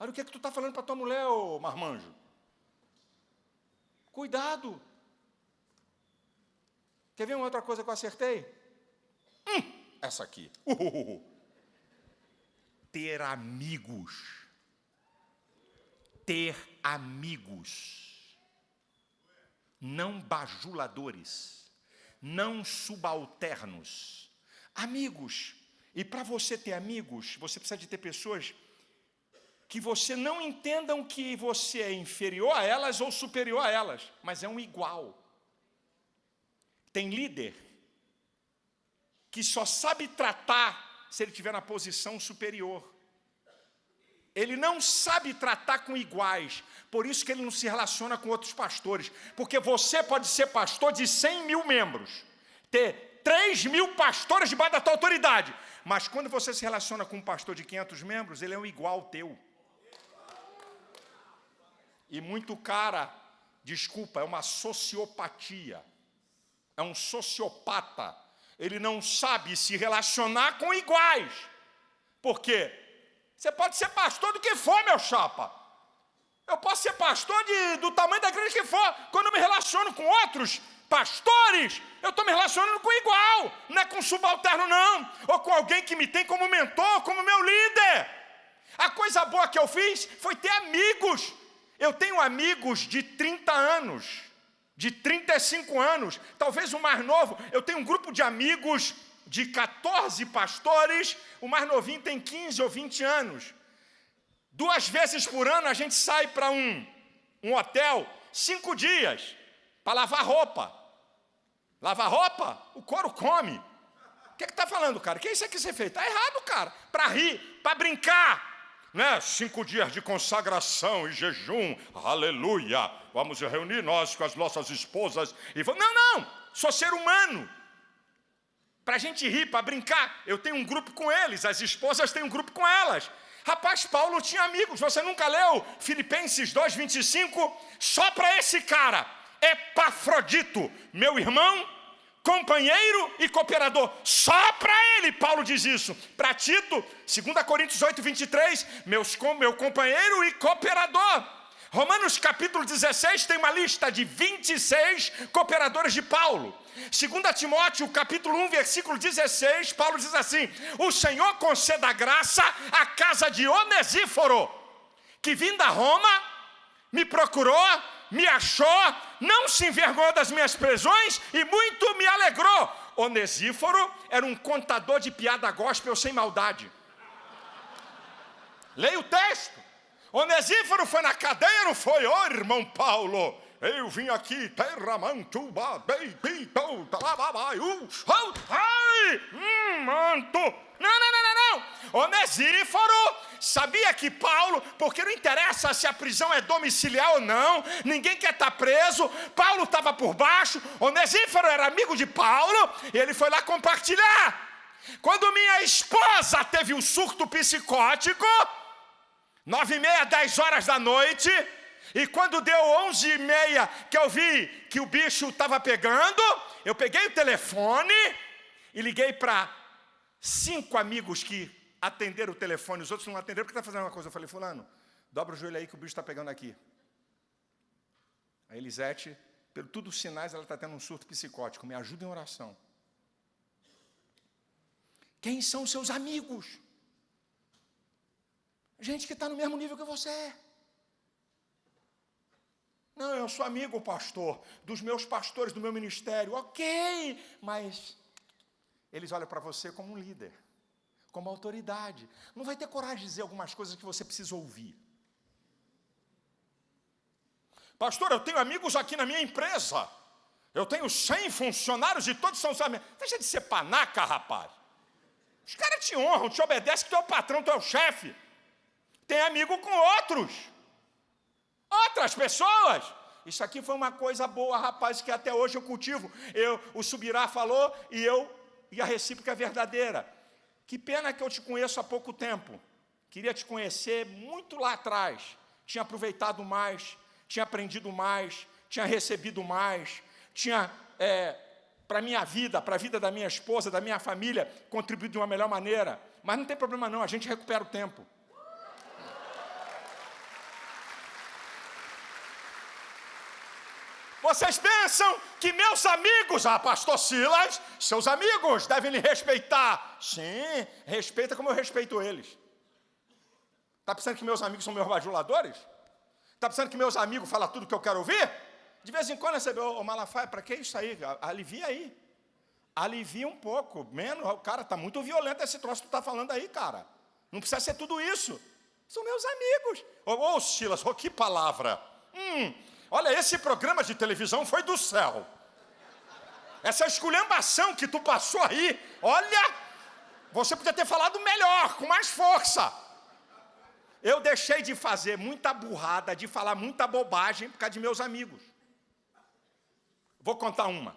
Olha o que é que tu está falando para tua mulher, ô marmanjo. Cuidado. Quer ver uma outra coisa que eu acertei? Hum, essa aqui. Ter amigos. Ter amigos. Não bajuladores. Não subalternos. Amigos. E para você ter amigos, você precisa de ter pessoas que você não entendam que você é inferior a elas ou superior a elas, mas é um igual. Tem líder que só sabe tratar se ele estiver na posição superior. Ele não sabe tratar com iguais, por isso que ele não se relaciona com outros pastores. Porque você pode ser pastor de 100 mil membros, ter 3 mil pastores debaixo da tua autoridade, mas quando você se relaciona com um pastor de 500 membros, ele é um igual teu e muito cara, desculpa, é uma sociopatia. É um sociopata. Ele não sabe se relacionar com iguais. Por quê? Você pode ser pastor do que for, meu chapa. Eu posso ser pastor de, do tamanho da igreja que for. Quando eu me relaciono com outros pastores, eu estou me relacionando com igual. Não é com subalterno, não. Ou com alguém que me tem como mentor, como meu líder. A coisa boa que eu fiz foi ter amigos eu tenho amigos de 30 anos, de 35 anos, talvez o mais novo. Eu tenho um grupo de amigos de 14 pastores, o mais novinho tem 15 ou 20 anos. Duas vezes por ano a gente sai para um, um hotel, cinco dias, para lavar roupa. Lavar roupa, o couro come. O que está falando, cara? O que é isso aqui ser feito? Está errado, cara. Para rir, para brincar, né? Cinco dias de consagração e jejum, aleluia. Vamos reunir nós com as nossas esposas e vamos. Não, não, sou ser humano. Para a gente rir, para brincar, eu tenho um grupo com eles, as esposas têm um grupo com elas. Rapaz, Paulo tinha amigos, você nunca leu Filipenses 2,25? Só para esse cara, Epafrodito, meu irmão, companheiro e cooperador. Só para ele, Paulo diz isso. Para Tito, 2 Coríntios 8, 23, meus, meu companheiro e cooperador. Romanos capítulo 16 tem uma lista de 26 cooperadores de Paulo. 2 Timóteo capítulo 1, versículo 16, Paulo diz assim: O Senhor conceda graça à casa de Onesíforo, que vindo a Roma, me procurou, me achou, não se envergonhou das minhas prisões e muito me alegrou. Onesíforo era um contador de piada gospel sem maldade. Leia o texto. Onesíforo foi na cadeia, não foi? Ô oh, irmão Paulo, eu vim aqui, terramanto, beibito, talababaiu, ai, hum, manto. Não, não, não, não, não. Onesíforo sabia que Paulo, porque não interessa se a prisão é domiciliar ou não, ninguém quer estar preso. Paulo estava por baixo, Onesíforo era amigo de Paulo, e ele foi lá compartilhar. Quando minha esposa teve um surto psicótico, nove e meia, dez horas da noite, e quando deu onze e meia que eu vi que o bicho estava pegando, eu peguei o telefone e liguei para cinco amigos que atenderam o telefone, os outros não atenderam porque está fazendo uma coisa. Eu falei, fulano, dobra o joelho aí que o bicho está pegando aqui. A Elisete, pelo tudo os sinais, ela está tendo um surto psicótico. Me ajuda em oração. Quem são seus amigos? Gente que está no mesmo nível que você é. Não, eu sou amigo, pastor, dos meus pastores do meu ministério. Ok, mas eles olham para você como um líder, como autoridade. Não vai ter coragem de dizer algumas coisas que você precisa ouvir. Pastor, eu tenho amigos aqui na minha empresa. Eu tenho 100 funcionários e todos são amigos. Deixa de ser panaca, rapaz. Os caras te honram, te obedecem, que tu é o patrão, tu é o chefe tem amigo com outros, outras pessoas. Isso aqui foi uma coisa boa, rapaz, que até hoje eu cultivo. Eu, o Subirá falou e eu, e a recíproca é verdadeira. Que pena que eu te conheço há pouco tempo. Queria te conhecer muito lá atrás. Tinha aproveitado mais, tinha aprendido mais, tinha recebido mais, tinha, é, para a minha vida, para a vida da minha esposa, da minha família, contribuído de uma melhor maneira. Mas não tem problema não, a gente recupera o tempo. Vocês pensam que meus amigos, ah, pastor Silas, seus amigos devem lhe respeitar. Sim, respeita como eu respeito eles. Está pensando que meus amigos são meus bajuladores? Está pensando que meus amigos falam tudo que eu quero ouvir? De vez em quando recebeu, ô Malafaia, para que isso aí? Alivia aí. Alivia um pouco, menos. Cara, está muito violento esse troço que tu está falando aí, cara. Não precisa ser tudo isso. São meus amigos. Ô, Silas, ô, que palavra. Hum, Olha, esse programa de televisão foi do céu. Essa esculhambação que tu passou aí, olha, você podia ter falado melhor, com mais força. Eu deixei de fazer muita burrada, de falar muita bobagem por causa de meus amigos. Vou contar uma.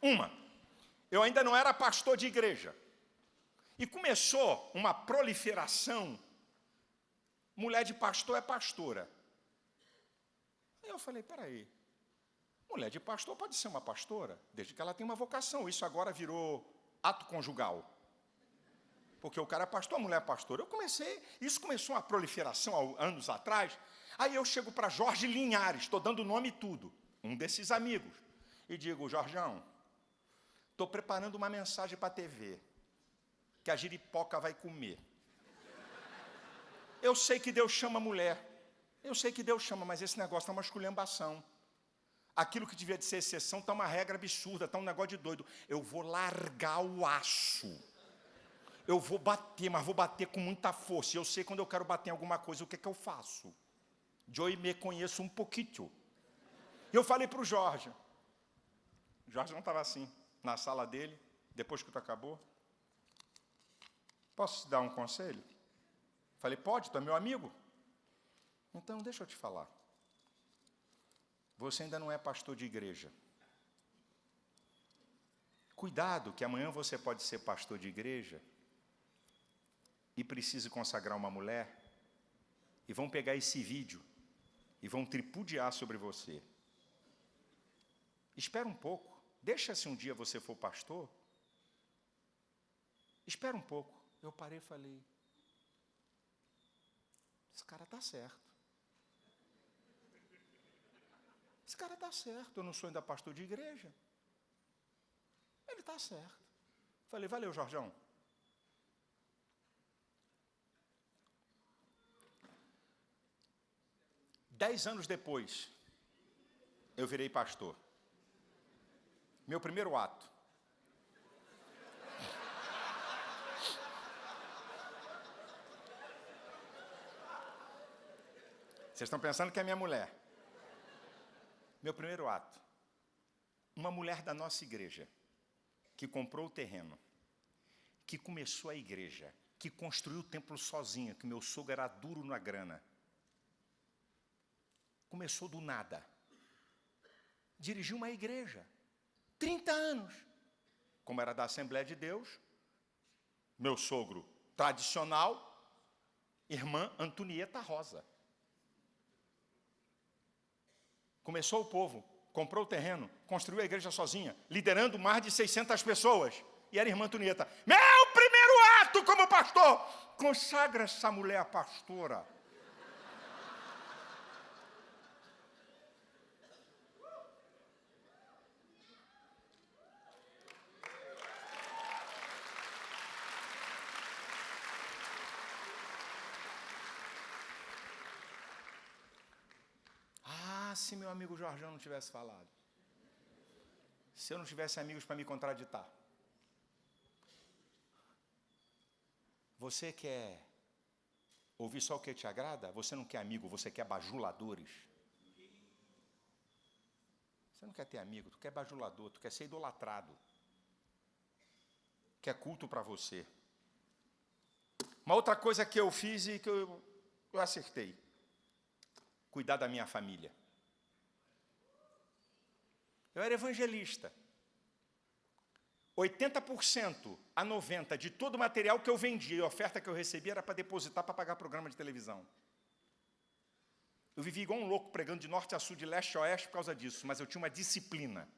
Uma. Eu ainda não era pastor de igreja. E começou uma proliferação. Mulher de pastor é pastora. Aí eu falei, peraí, mulher de pastor pode ser uma pastora, desde que ela tenha uma vocação. Isso agora virou ato conjugal. Porque o cara é pastor, a mulher é pastora. Eu comecei, isso começou uma proliferação há anos atrás. Aí eu chego para Jorge Linhares, estou dando nome e tudo, um desses amigos, e digo, Jorjão, estou preparando uma mensagem para a TV, que a giripoca vai comer. Eu sei que Deus chama mulher, eu sei que Deus chama, mas esse negócio está uma esculhambação. Aquilo que devia de ser exceção está uma regra absurda, está um negócio de doido. Eu vou largar o aço. Eu vou bater, mas vou bater com muita força. Eu sei quando eu quero bater em alguma coisa, o que, é que eu faço? Eu me conheço um pouquinho. Eu falei para o Jorge. O Jorge não estava assim, na sala dele, depois que tu acabou. Posso te dar um conselho? Falei, pode, tu é meu amigo. Então, deixa eu te falar. Você ainda não é pastor de igreja. Cuidado, que amanhã você pode ser pastor de igreja e precise consagrar uma mulher, e vão pegar esse vídeo e vão tripudiar sobre você. Espera um pouco, deixa se um dia você for pastor. Espera um pouco. Eu parei e falei: esse cara está certo. Esse cara está certo, eu não sou ainda pastor de igreja. Ele está certo. Falei, valeu, Jorjão. Dez anos depois, eu virei pastor. Meu primeiro ato. Vocês estão pensando que é minha mulher. Meu primeiro ato. Uma mulher da nossa igreja, que comprou o terreno, que começou a igreja, que construiu o templo sozinha, que meu sogro era duro na grana. Começou do nada. Dirigiu uma igreja. 30 anos. Como era da Assembleia de Deus, meu sogro tradicional, irmã Antonieta Rosa. Começou o povo, comprou o terreno, construiu a igreja sozinha, liderando mais de 600 pessoas. E era irmã Antonieta. Meu primeiro ato como pastor, consagra essa mulher pastora. Se meu amigo Jorjão não tivesse falado? Se eu não tivesse amigos para me contraditar? Você quer ouvir só o que te agrada? Você não quer amigo, você quer bajuladores. Você não quer ter amigo, tu quer bajulador, tu quer ser idolatrado. Quer culto para você. Uma outra coisa que eu fiz e que eu, eu acertei. Cuidar da minha família. Eu era evangelista. 80% a 90% de todo o material que eu vendia e a oferta que eu recebia era para depositar para pagar programa de televisão. Eu vivia igual um louco pregando de norte a sul, de leste a oeste por causa disso, mas eu tinha uma disciplina.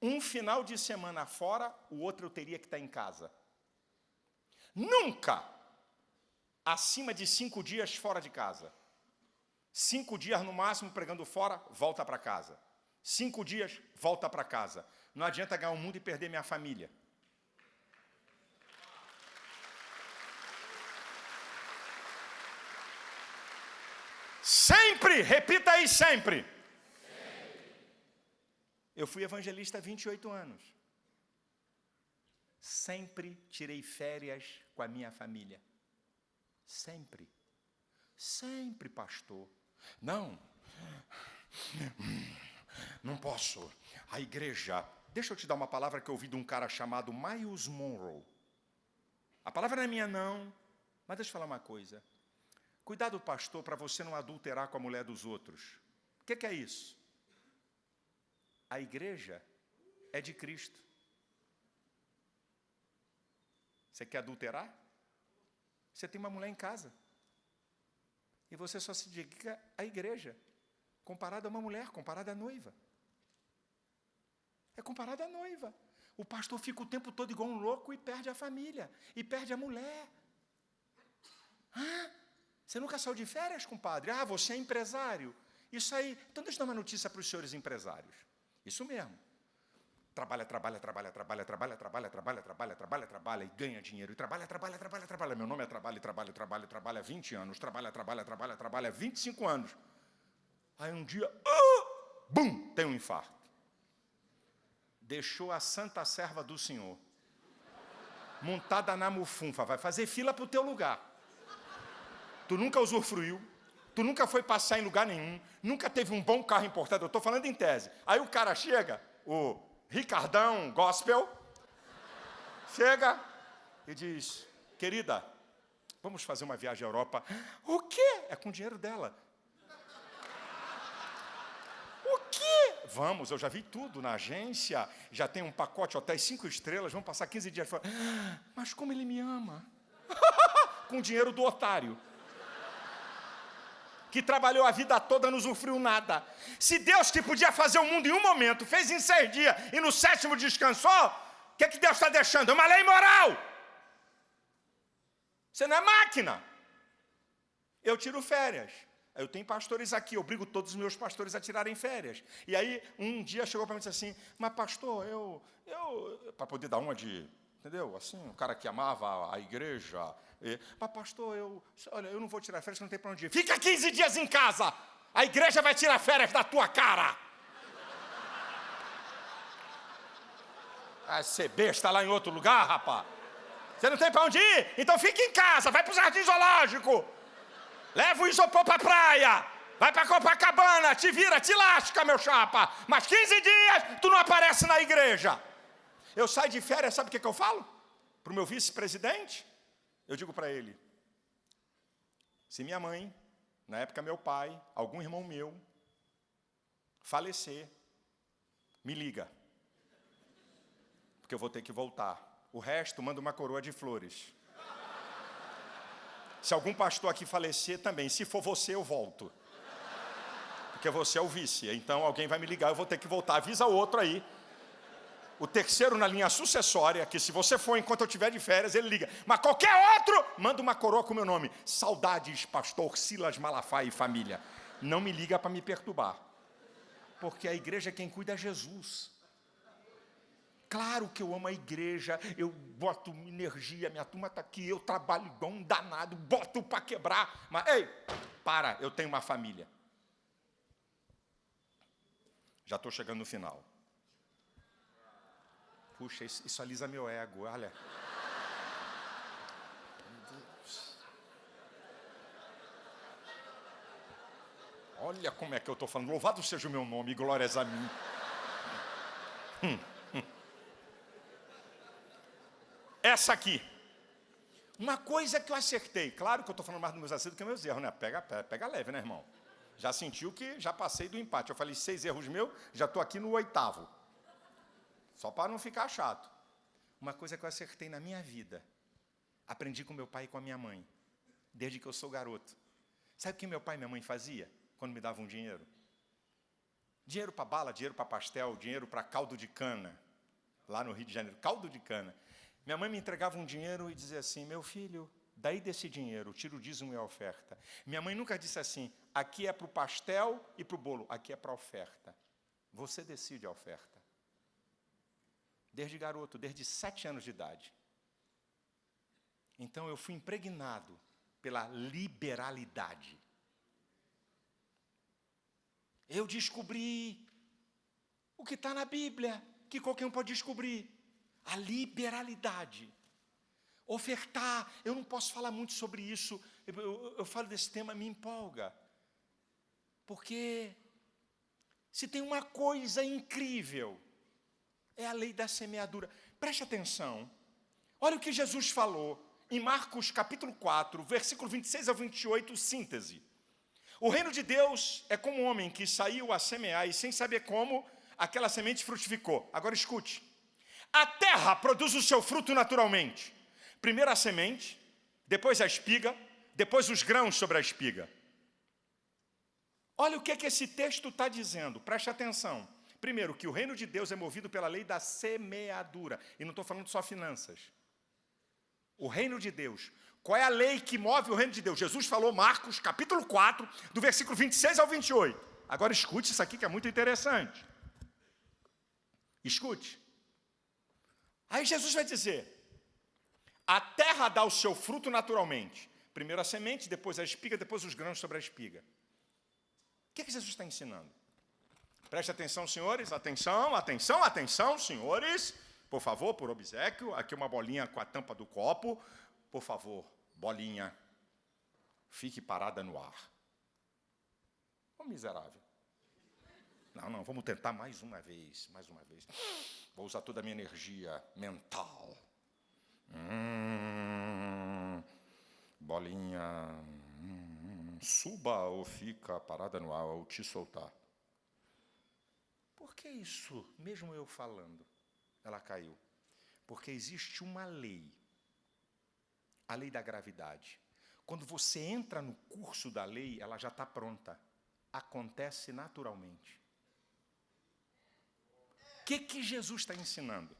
Um final de semana fora, o outro eu teria que estar em casa. Nunca acima de cinco dias fora de casa. Cinco dias no máximo pregando fora, volta para casa. Cinco dias, volta para casa. Não adianta ganhar o mundo e perder minha família. Sempre, repita aí sempre. sempre. Eu fui evangelista há 28 anos. Sempre tirei férias com a minha família. Sempre. Sempre, pastor. Não. Não posso. A igreja. Deixa eu te dar uma palavra que eu ouvi de um cara chamado Miles Monroe. A palavra não é minha, não. Mas deixa eu falar uma coisa. Cuidado, pastor, para você não adulterar com a mulher dos outros. O que, que é isso? A igreja é de Cristo. Você quer adulterar? Você tem uma mulher em casa. E você só se dedica à igreja comparado a uma mulher, comparado à noiva. É comparado à noiva. O pastor fica o tempo todo igual um louco e perde a família, e perde a mulher. Hã? Você nunca saiu de férias, compadre? Ah, você é empresário. Isso aí. Então, deixa eu dar uma notícia para os senhores empresários. Isso mesmo. Trabalha, trabalha, trabalha, trabalha, trabalha, trabalha, trabalha, trabalha, trabalha, trabalha e ganha dinheiro. E trabalha, trabalha, trabalha, trabalha. Meu nome é trabalho, trabalho, trabalho, há 20 anos. Trabalha, trabalha, trabalha, trabalha há 25 anos. Aí um dia, uh, bum, tem um infarto. Deixou a santa serva do Senhor, montada na mufunfa, vai fazer fila para o teu lugar. Tu nunca usufruiu, tu nunca foi passar em lugar nenhum, nunca teve um bom carro importado, eu estou falando em tese. Aí o cara chega, o Ricardão Gospel, chega e diz, querida, vamos fazer uma viagem à Europa. O quê? É com o dinheiro dela. O quê? Vamos, eu já vi tudo na agência, já tem um pacote hotéis cinco estrelas, vamos passar 15 dias fora. Mas como ele me ama? com o dinheiro do otário que trabalhou a vida toda não usufruiu nada. Se Deus que podia fazer o mundo em um momento, fez em seis dias e no sétimo descansou, o que, é que Deus está deixando? É uma lei moral. Você não é máquina. Eu tiro férias. Eu tenho pastores aqui, eu obrigo todos os meus pastores a tirarem férias. E aí, um dia chegou para mim e disse assim: Mas, pastor, eu. eu para poder dar uma de Entendeu? Assim, um cara que amava a igreja. E, mas, pastor, eu, olha, eu não vou tirar férias, não tem para onde ir. Fica 15 dias em casa. A igreja vai tirar férias da tua cara. Vai ser besta lá em outro lugar, rapaz. Você não tem para onde ir? Então fica em casa, vai para o jardim zoológico. Leva o isopor para a praia. Vai para Copacabana, te vira, te lasca, meu chapa. Mas 15 dias tu não aparece na igreja. Eu saio de férias, sabe o que, que eu falo? Para o meu vice-presidente? Eu digo para ele: se minha mãe, na época meu pai, algum irmão meu, falecer, me liga. Porque eu vou ter que voltar. O resto, manda uma coroa de flores. Se algum pastor aqui falecer também, se for você, eu volto. Porque você é o vice. Então alguém vai me ligar, eu vou ter que voltar. Avisa o outro aí o terceiro na linha sucessória, que se você for enquanto eu estiver de férias, ele liga. Mas qualquer outro, manda uma coroa com o meu nome. Saudades, pastor Silas Malafaia e família. Não me liga para me perturbar. Porque a igreja quem cuida é Jesus. Claro que eu amo a igreja, eu boto energia, minha turma está aqui, eu trabalho igual um danado, boto para quebrar. Mas, ei, para, eu tenho uma família. Já estou chegando no final. Puxa, isso, isso alisa meu ego, olha. Olha como é que eu estou falando. Louvado seja o meu nome, glórias a mim. Hum, hum. Essa aqui. Uma coisa que eu acertei. Claro que eu estou falando mais dos meus acertos do que meus erros, né? Pega, pega, pega leve, né, irmão? Já sentiu que já passei do empate. Eu falei seis erros meus, já estou aqui no oitavo. Só para não ficar chato. Uma coisa que eu acertei na minha vida. Aprendi com meu pai e com a minha mãe. Desde que eu sou garoto. Sabe o que meu pai e minha mãe fazia quando me davam dinheiro? Dinheiro para bala, dinheiro para pastel, dinheiro para caldo de cana. Lá no Rio de Janeiro, caldo de cana. Minha mãe me entregava um dinheiro e dizia assim: Meu filho, daí desse dinheiro, tira o dízimo e a oferta. Minha mãe nunca disse assim: Aqui é para o pastel e para o bolo, aqui é para a oferta. Você decide a oferta desde garoto, desde sete anos de idade. Então eu fui impregnado pela liberalidade. Eu descobri o que está na Bíblia, que qualquer um pode descobrir: a liberalidade. Ofertar, eu não posso falar muito sobre isso, eu, eu, eu falo desse tema, me empolga. Porque se tem uma coisa incrível é a lei da semeadura. Preste atenção. Olha o que Jesus falou em Marcos capítulo 4, versículo 26 ao 28, síntese. O reino de Deus é como um homem que saiu a semear e sem saber como, aquela semente frutificou. Agora escute. A terra produz o seu fruto naturalmente. Primeiro a semente, depois a espiga, depois os grãos sobre a espiga. Olha o que, é que esse texto está dizendo, preste atenção. Primeiro, que o reino de Deus é movido pela lei da semeadura. E não estou falando só finanças. O reino de Deus. Qual é a lei que move o reino de Deus? Jesus falou, Marcos, capítulo 4, do versículo 26 ao 28. Agora escute isso aqui que é muito interessante. Escute. Aí Jesus vai dizer: a terra dá o seu fruto naturalmente. Primeiro a semente, depois a espiga, depois os grãos sobre a espiga. O que, é que Jesus está ensinando? Preste atenção, senhores. Atenção, atenção, atenção, senhores. Por favor, por obsequio. Aqui uma bolinha com a tampa do copo. Por favor, bolinha. Fique parada no ar. Ô miserável. Não, não, vamos tentar mais uma vez, mais uma vez. Vou usar toda a minha energia mental. Hum. bolinha, hum, suba ou fica parada no ar ou te soltar. Por que isso, mesmo eu falando, ela caiu? Porque existe uma lei, a lei da gravidade. Quando você entra no curso da lei, ela já está pronta. Acontece naturalmente. O que, que Jesus está ensinando?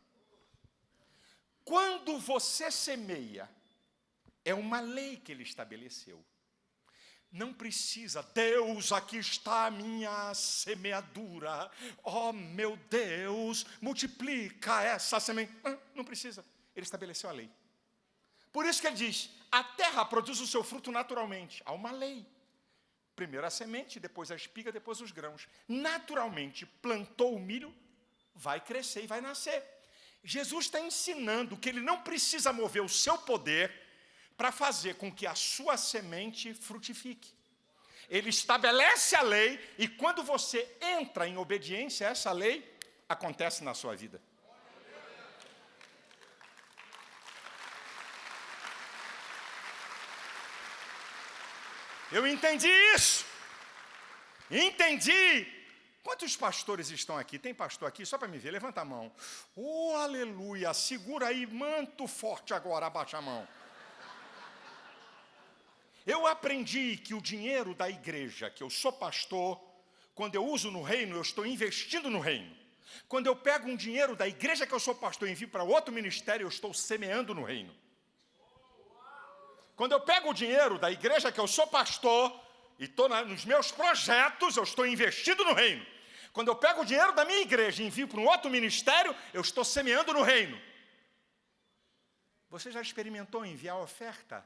Quando você semeia, é uma lei que ele estabeleceu. Não precisa, Deus, aqui está a minha semeadura. Oh, meu Deus, multiplica essa semente. Não precisa. Ele estabeleceu a lei. Por isso que ele diz: a terra produz o seu fruto naturalmente. Há uma lei. Primeiro a semente, depois a espiga, depois os grãos. Naturalmente, plantou o milho, vai crescer e vai nascer. Jesus está ensinando que ele não precisa mover o seu poder para fazer com que a sua semente frutifique. Ele estabelece a lei e quando você entra em obediência a essa lei, acontece na sua vida. Eu entendi isso. Entendi Quantos pastores estão aqui? Tem pastor aqui? Só para me ver, levanta a mão. Oh, aleluia! Segura aí, manto forte agora, abaixa a mão. Eu aprendi que o dinheiro da igreja, que eu sou pastor, quando eu uso no reino, eu estou investindo no reino. Quando eu pego um dinheiro da igreja que eu sou pastor e envio para outro ministério, eu estou semeando no reino. Quando eu pego o dinheiro da igreja que eu sou pastor e estou nos meus projetos, eu estou investindo no reino. Quando eu pego o dinheiro da minha igreja e envio para um outro ministério, eu estou semeando no reino. Você já experimentou enviar oferta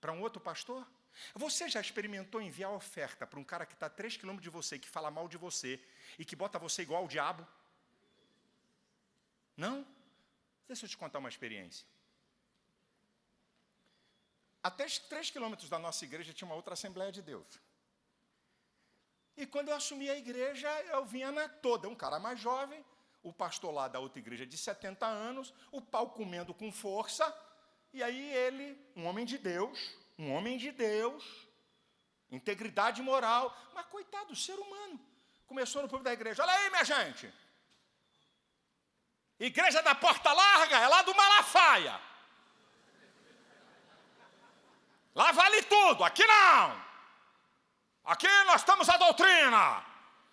para um outro pastor? Você já experimentou enviar oferta para um cara que está a 3 quilômetros de você, que fala mal de você e que bota você igual ao diabo? Não? Deixa eu te contar uma experiência. Até 3 quilômetros da nossa igreja tinha uma outra Assembleia de Deus. E quando eu assumi a igreja, eu vinha na toda, um cara mais jovem, o pastor lá da outra igreja de 70 anos, o pau comendo com força, e aí ele, um homem de Deus, um homem de Deus, integridade moral, mas coitado, ser humano, começou no povo da igreja, olha aí minha gente, igreja da porta larga, é lá do Malafaia, lá vale tudo, aqui não, Aqui nós estamos a doutrina.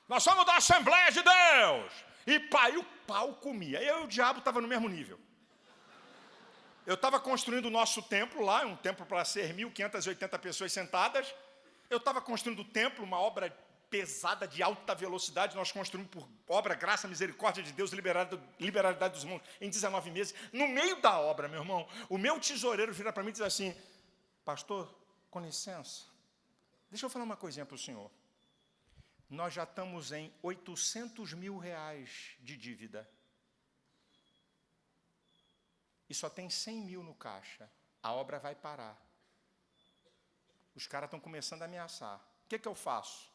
Nós somos da Assembleia de Deus. E pai, o pau comia. Eu e o diabo estavam no mesmo nível. Eu estava construindo o nosso templo lá, um templo para ser 1.580 pessoas sentadas. Eu estava construindo o templo, uma obra pesada de alta velocidade. Nós construímos por obra, graça, misericórdia de Deus, liberalidade dos mundos, em 19 meses. No meio da obra, meu irmão, o meu tesoureiro vira para mim e diz assim: Pastor, com licença, Deixa eu falar uma coisinha para o senhor. Nós já estamos em 800 mil reais de dívida. E só tem 100 mil no caixa. A obra vai parar. Os caras estão começando a ameaçar. O que, que eu faço?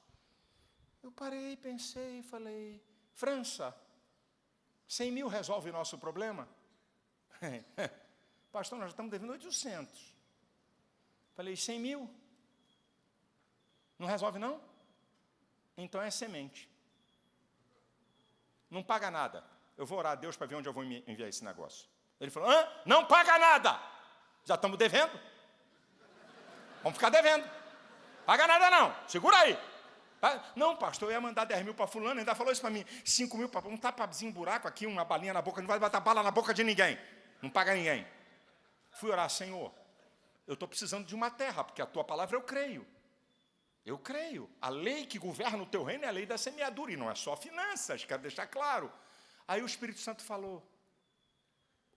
Eu parei, pensei falei: França, 100 mil resolve o nosso problema? Pastor, nós já estamos devendo 800. Falei: 100 mil? Não resolve, não? Então é semente. Não paga nada. Eu vou orar a Deus para ver onde eu vou enviar esse negócio. Ele falou: Hã? não paga nada. Já estamos devendo. Vamos ficar devendo. Paga nada não. Segura aí. Não, pastor, eu ia mandar 10 mil para fulano, ainda falou isso para mim. 5 mil para um tapazinho, buraco aqui, uma balinha na boca, não vai botar bala na boca de ninguém. Não paga ninguém. Fui orar, Senhor, eu estou precisando de uma terra, porque a tua palavra eu creio. Eu creio. A lei que governa o teu reino é a lei da semeadura, e não é só finanças, quero deixar claro. Aí o Espírito Santo falou: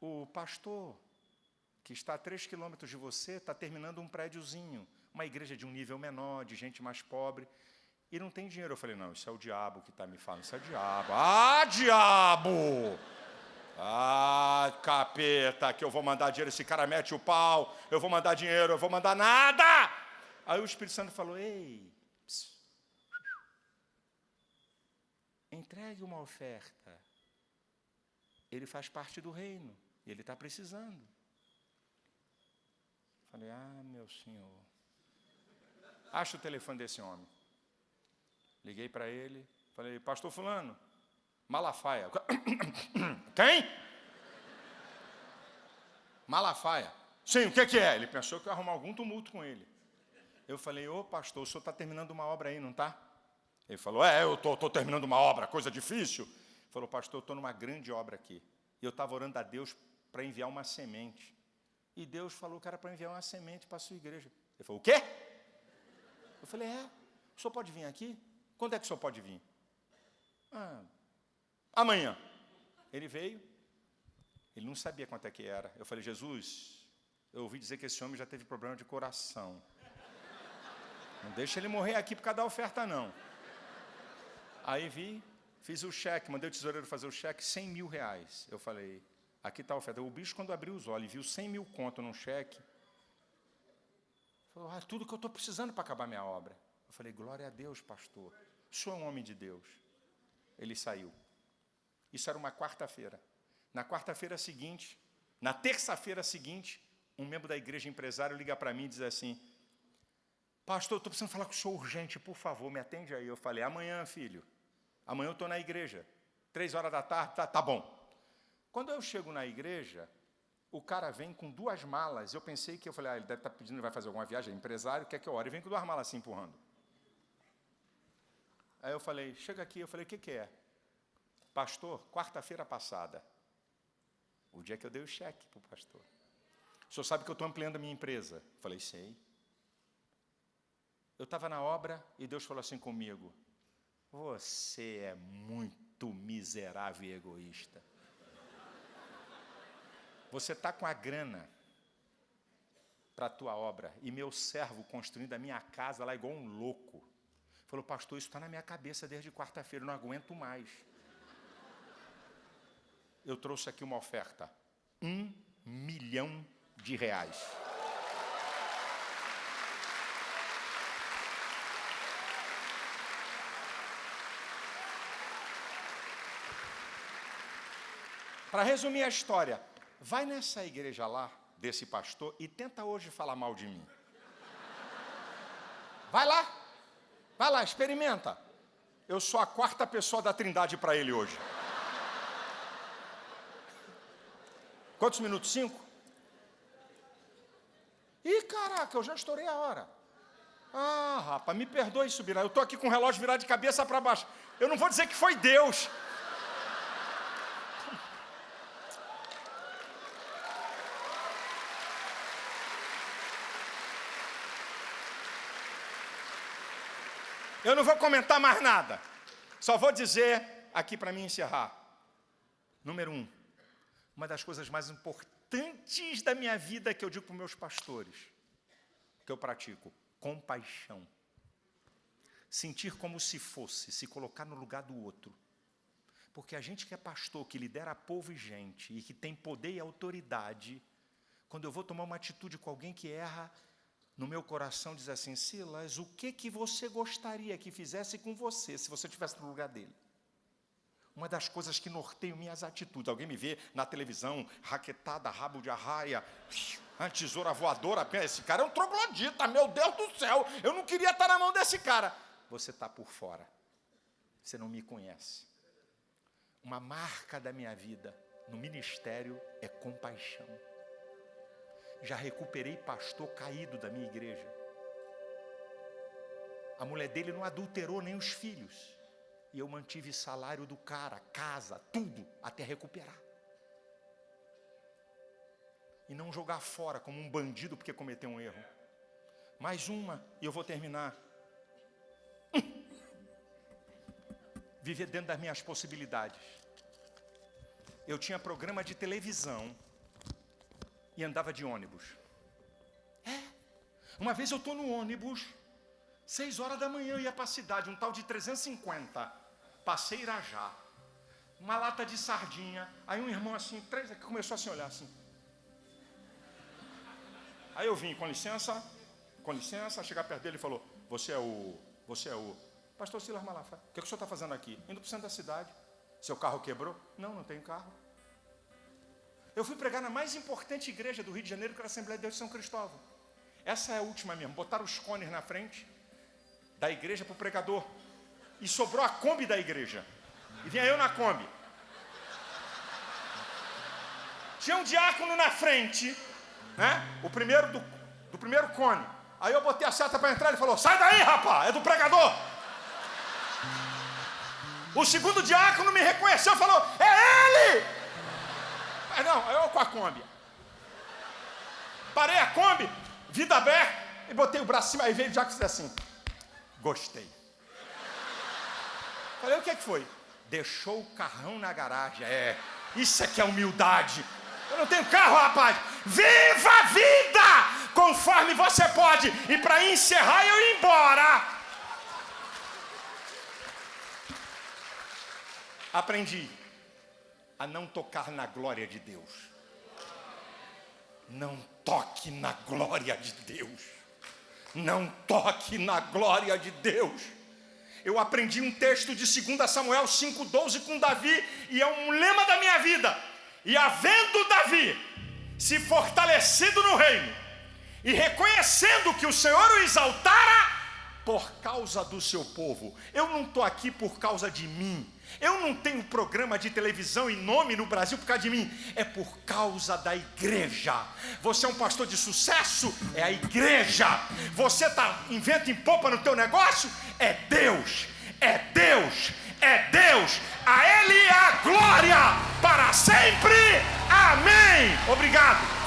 o pastor que está a três quilômetros de você está terminando um prédiozinho, uma igreja de um nível menor, de gente mais pobre, e não tem dinheiro. Eu falei: não, isso é o diabo que está me falando, isso é o diabo. Ah, diabo! Ah, capeta, que eu vou mandar dinheiro, esse cara mete o pau, eu vou mandar dinheiro, eu vou mandar nada! Aí o Espírito Santo falou: Ei, psiu, entregue uma oferta. Ele faz parte do reino, ele está precisando. Falei, ah, meu senhor. Acha o telefone desse homem. Liguei para ele, falei, pastor fulano, Malafaia. Quem? Malafaia. Sim, o que, que é? Ele pensou que eu ia arrumar algum tumulto com ele. Eu falei, ô pastor, o senhor está terminando uma obra aí, não está? Ele falou, é, eu estou terminando uma obra, coisa difícil. Ele falou, pastor, eu estou numa grande obra aqui. E eu estava orando a Deus para enviar uma semente. E Deus falou que era para enviar uma semente para a sua igreja. Ele falou, o quê? Eu falei, é, o senhor pode vir aqui? Quando é que o senhor pode vir? Ah, amanhã. Ele veio, ele não sabia quanto é que era. Eu falei, Jesus, eu ouvi dizer que esse homem já teve problema de coração. Não deixa ele morrer aqui por causa da oferta, não. Aí vi, fiz o cheque, mandei o tesoureiro fazer o cheque, 100 mil reais. Eu falei, aqui está a oferta. O bicho, quando abriu os olhos e viu 100 mil conto num cheque, falou, ah, tudo que eu estou precisando para acabar minha obra. Eu falei, glória a Deus, pastor. O senhor é um homem de Deus. Ele saiu. Isso era uma quarta-feira. Na quarta-feira seguinte, na terça-feira seguinte, um membro da igreja empresário liga para mim e diz assim, pastor, estou precisando falar com o senhor urgente, por favor, me atende aí. Eu falei, amanhã, filho, amanhã eu estou na igreja, três horas da tarde, tá, tá bom. Quando eu chego na igreja, o cara vem com duas malas, eu pensei que, eu falei, ah, ele deve estar tá pedindo, ele vai fazer alguma viagem, é empresário, quer que eu ore, e vem com duas malas assim, empurrando. Aí eu falei, chega aqui, eu falei, o que, que é? Pastor, quarta-feira passada, o dia que eu dei o cheque para o pastor. O senhor sabe que eu estou ampliando a minha empresa? Falei, sei. Eu estava na obra e Deus falou assim comigo: Você é muito miserável e egoísta. Você está com a grana para a tua obra e meu servo construindo a minha casa lá igual um louco. Falou, pastor, isso está na minha cabeça desde quarta-feira, não aguento mais. Eu trouxe aqui uma oferta: um milhão de reais. Para resumir a história, vai nessa igreja lá, desse pastor, e tenta hoje falar mal de mim. Vai lá, vai lá, experimenta. Eu sou a quarta pessoa da trindade para ele hoje. Quantos minutos? Cinco? Ih, caraca, eu já estourei a hora. Ah, rapaz, me perdoe subir. Eu estou aqui com o relógio virado de cabeça para baixo. Eu não vou dizer que foi Deus. Eu não vou comentar mais nada. Só vou dizer aqui para mim encerrar. Número um, uma das coisas mais importantes da minha vida que eu digo para meus pastores, que eu pratico, compaixão. Sentir como se fosse, se colocar no lugar do outro. Porque a gente que é pastor, que lidera povo e gente, e que tem poder e autoridade, quando eu vou tomar uma atitude com alguém que erra, no meu coração diz assim, Silas, o que, que você gostaria que fizesse com você, se você estivesse no lugar dele? Uma das coisas que norteiam minhas atitudes, alguém me vê na televisão, raquetada, rabo de arraia, tesoura voadora, esse cara é um troglodita, meu Deus do céu, eu não queria estar na mão desse cara. Você está por fora, você não me conhece. Uma marca da minha vida no ministério é compaixão já recuperei pastor caído da minha igreja. A mulher dele não adulterou nem os filhos. E eu mantive salário do cara, casa, tudo, até recuperar. E não jogar fora como um bandido porque cometeu um erro. Mais uma, e eu vou terminar. Viver dentro das minhas possibilidades. Eu tinha programa de televisão e andava de ônibus. É. Uma vez eu estou no ônibus, seis horas da manhã, eu ia para a cidade, um tal de 350. Passei Irajá. Uma lata de sardinha. Aí um irmão assim, três, que começou a se olhar assim. Aí eu vim, com licença, com licença, chegar perto dele e falou, você é o, você é o, pastor Silas Malafaia, o que, é que o senhor está fazendo aqui? Indo para o centro da cidade. Seu carro quebrou? Não, não tenho carro. Eu fui pregar na mais importante igreja do Rio de Janeiro, que era a Assembleia de Deus de São Cristóvão. Essa é a última mesmo. Botaram os cones na frente da igreja para o pregador. E sobrou a Kombi da igreja. E vinha eu na Kombi. Tinha um diácono na frente, né? O primeiro do, do primeiro cone. Aí eu botei a seta para entrar, ele falou: Sai daí, rapaz, é do pregador. O segundo diácono me reconheceu e falou: É ele! Mas não, eu com a Kombi. Parei a Kombi, vida aberta, e botei o braço em cima. Aí veio o diácono e disse assim: Gostei. Falei: O que, é que foi? Deixou o carrão na garagem. É, isso aqui é humildade. Eu não tenho carro, rapaz. Viva a vida conforme você pode. E para encerrar, eu ir embora. Aprendi a não tocar na glória de Deus. Não toque na glória de Deus. Não toque na glória de Deus. Eu aprendi um texto de 2 Samuel 5,12 com Davi, e é um lema da minha vida. E havendo Davi se fortalecido no reino, e reconhecendo que o Senhor o exaltara por causa do seu povo, eu não estou aqui por causa de mim, eu não tenho programa de televisão e nome no Brasil por causa de mim, é por causa da igreja. Você é um pastor de sucesso? É a igreja. Você está inventa em popa no teu negócio? É Deus. É Deus. É Deus. A Ele é a glória para sempre. Amém. Obrigado.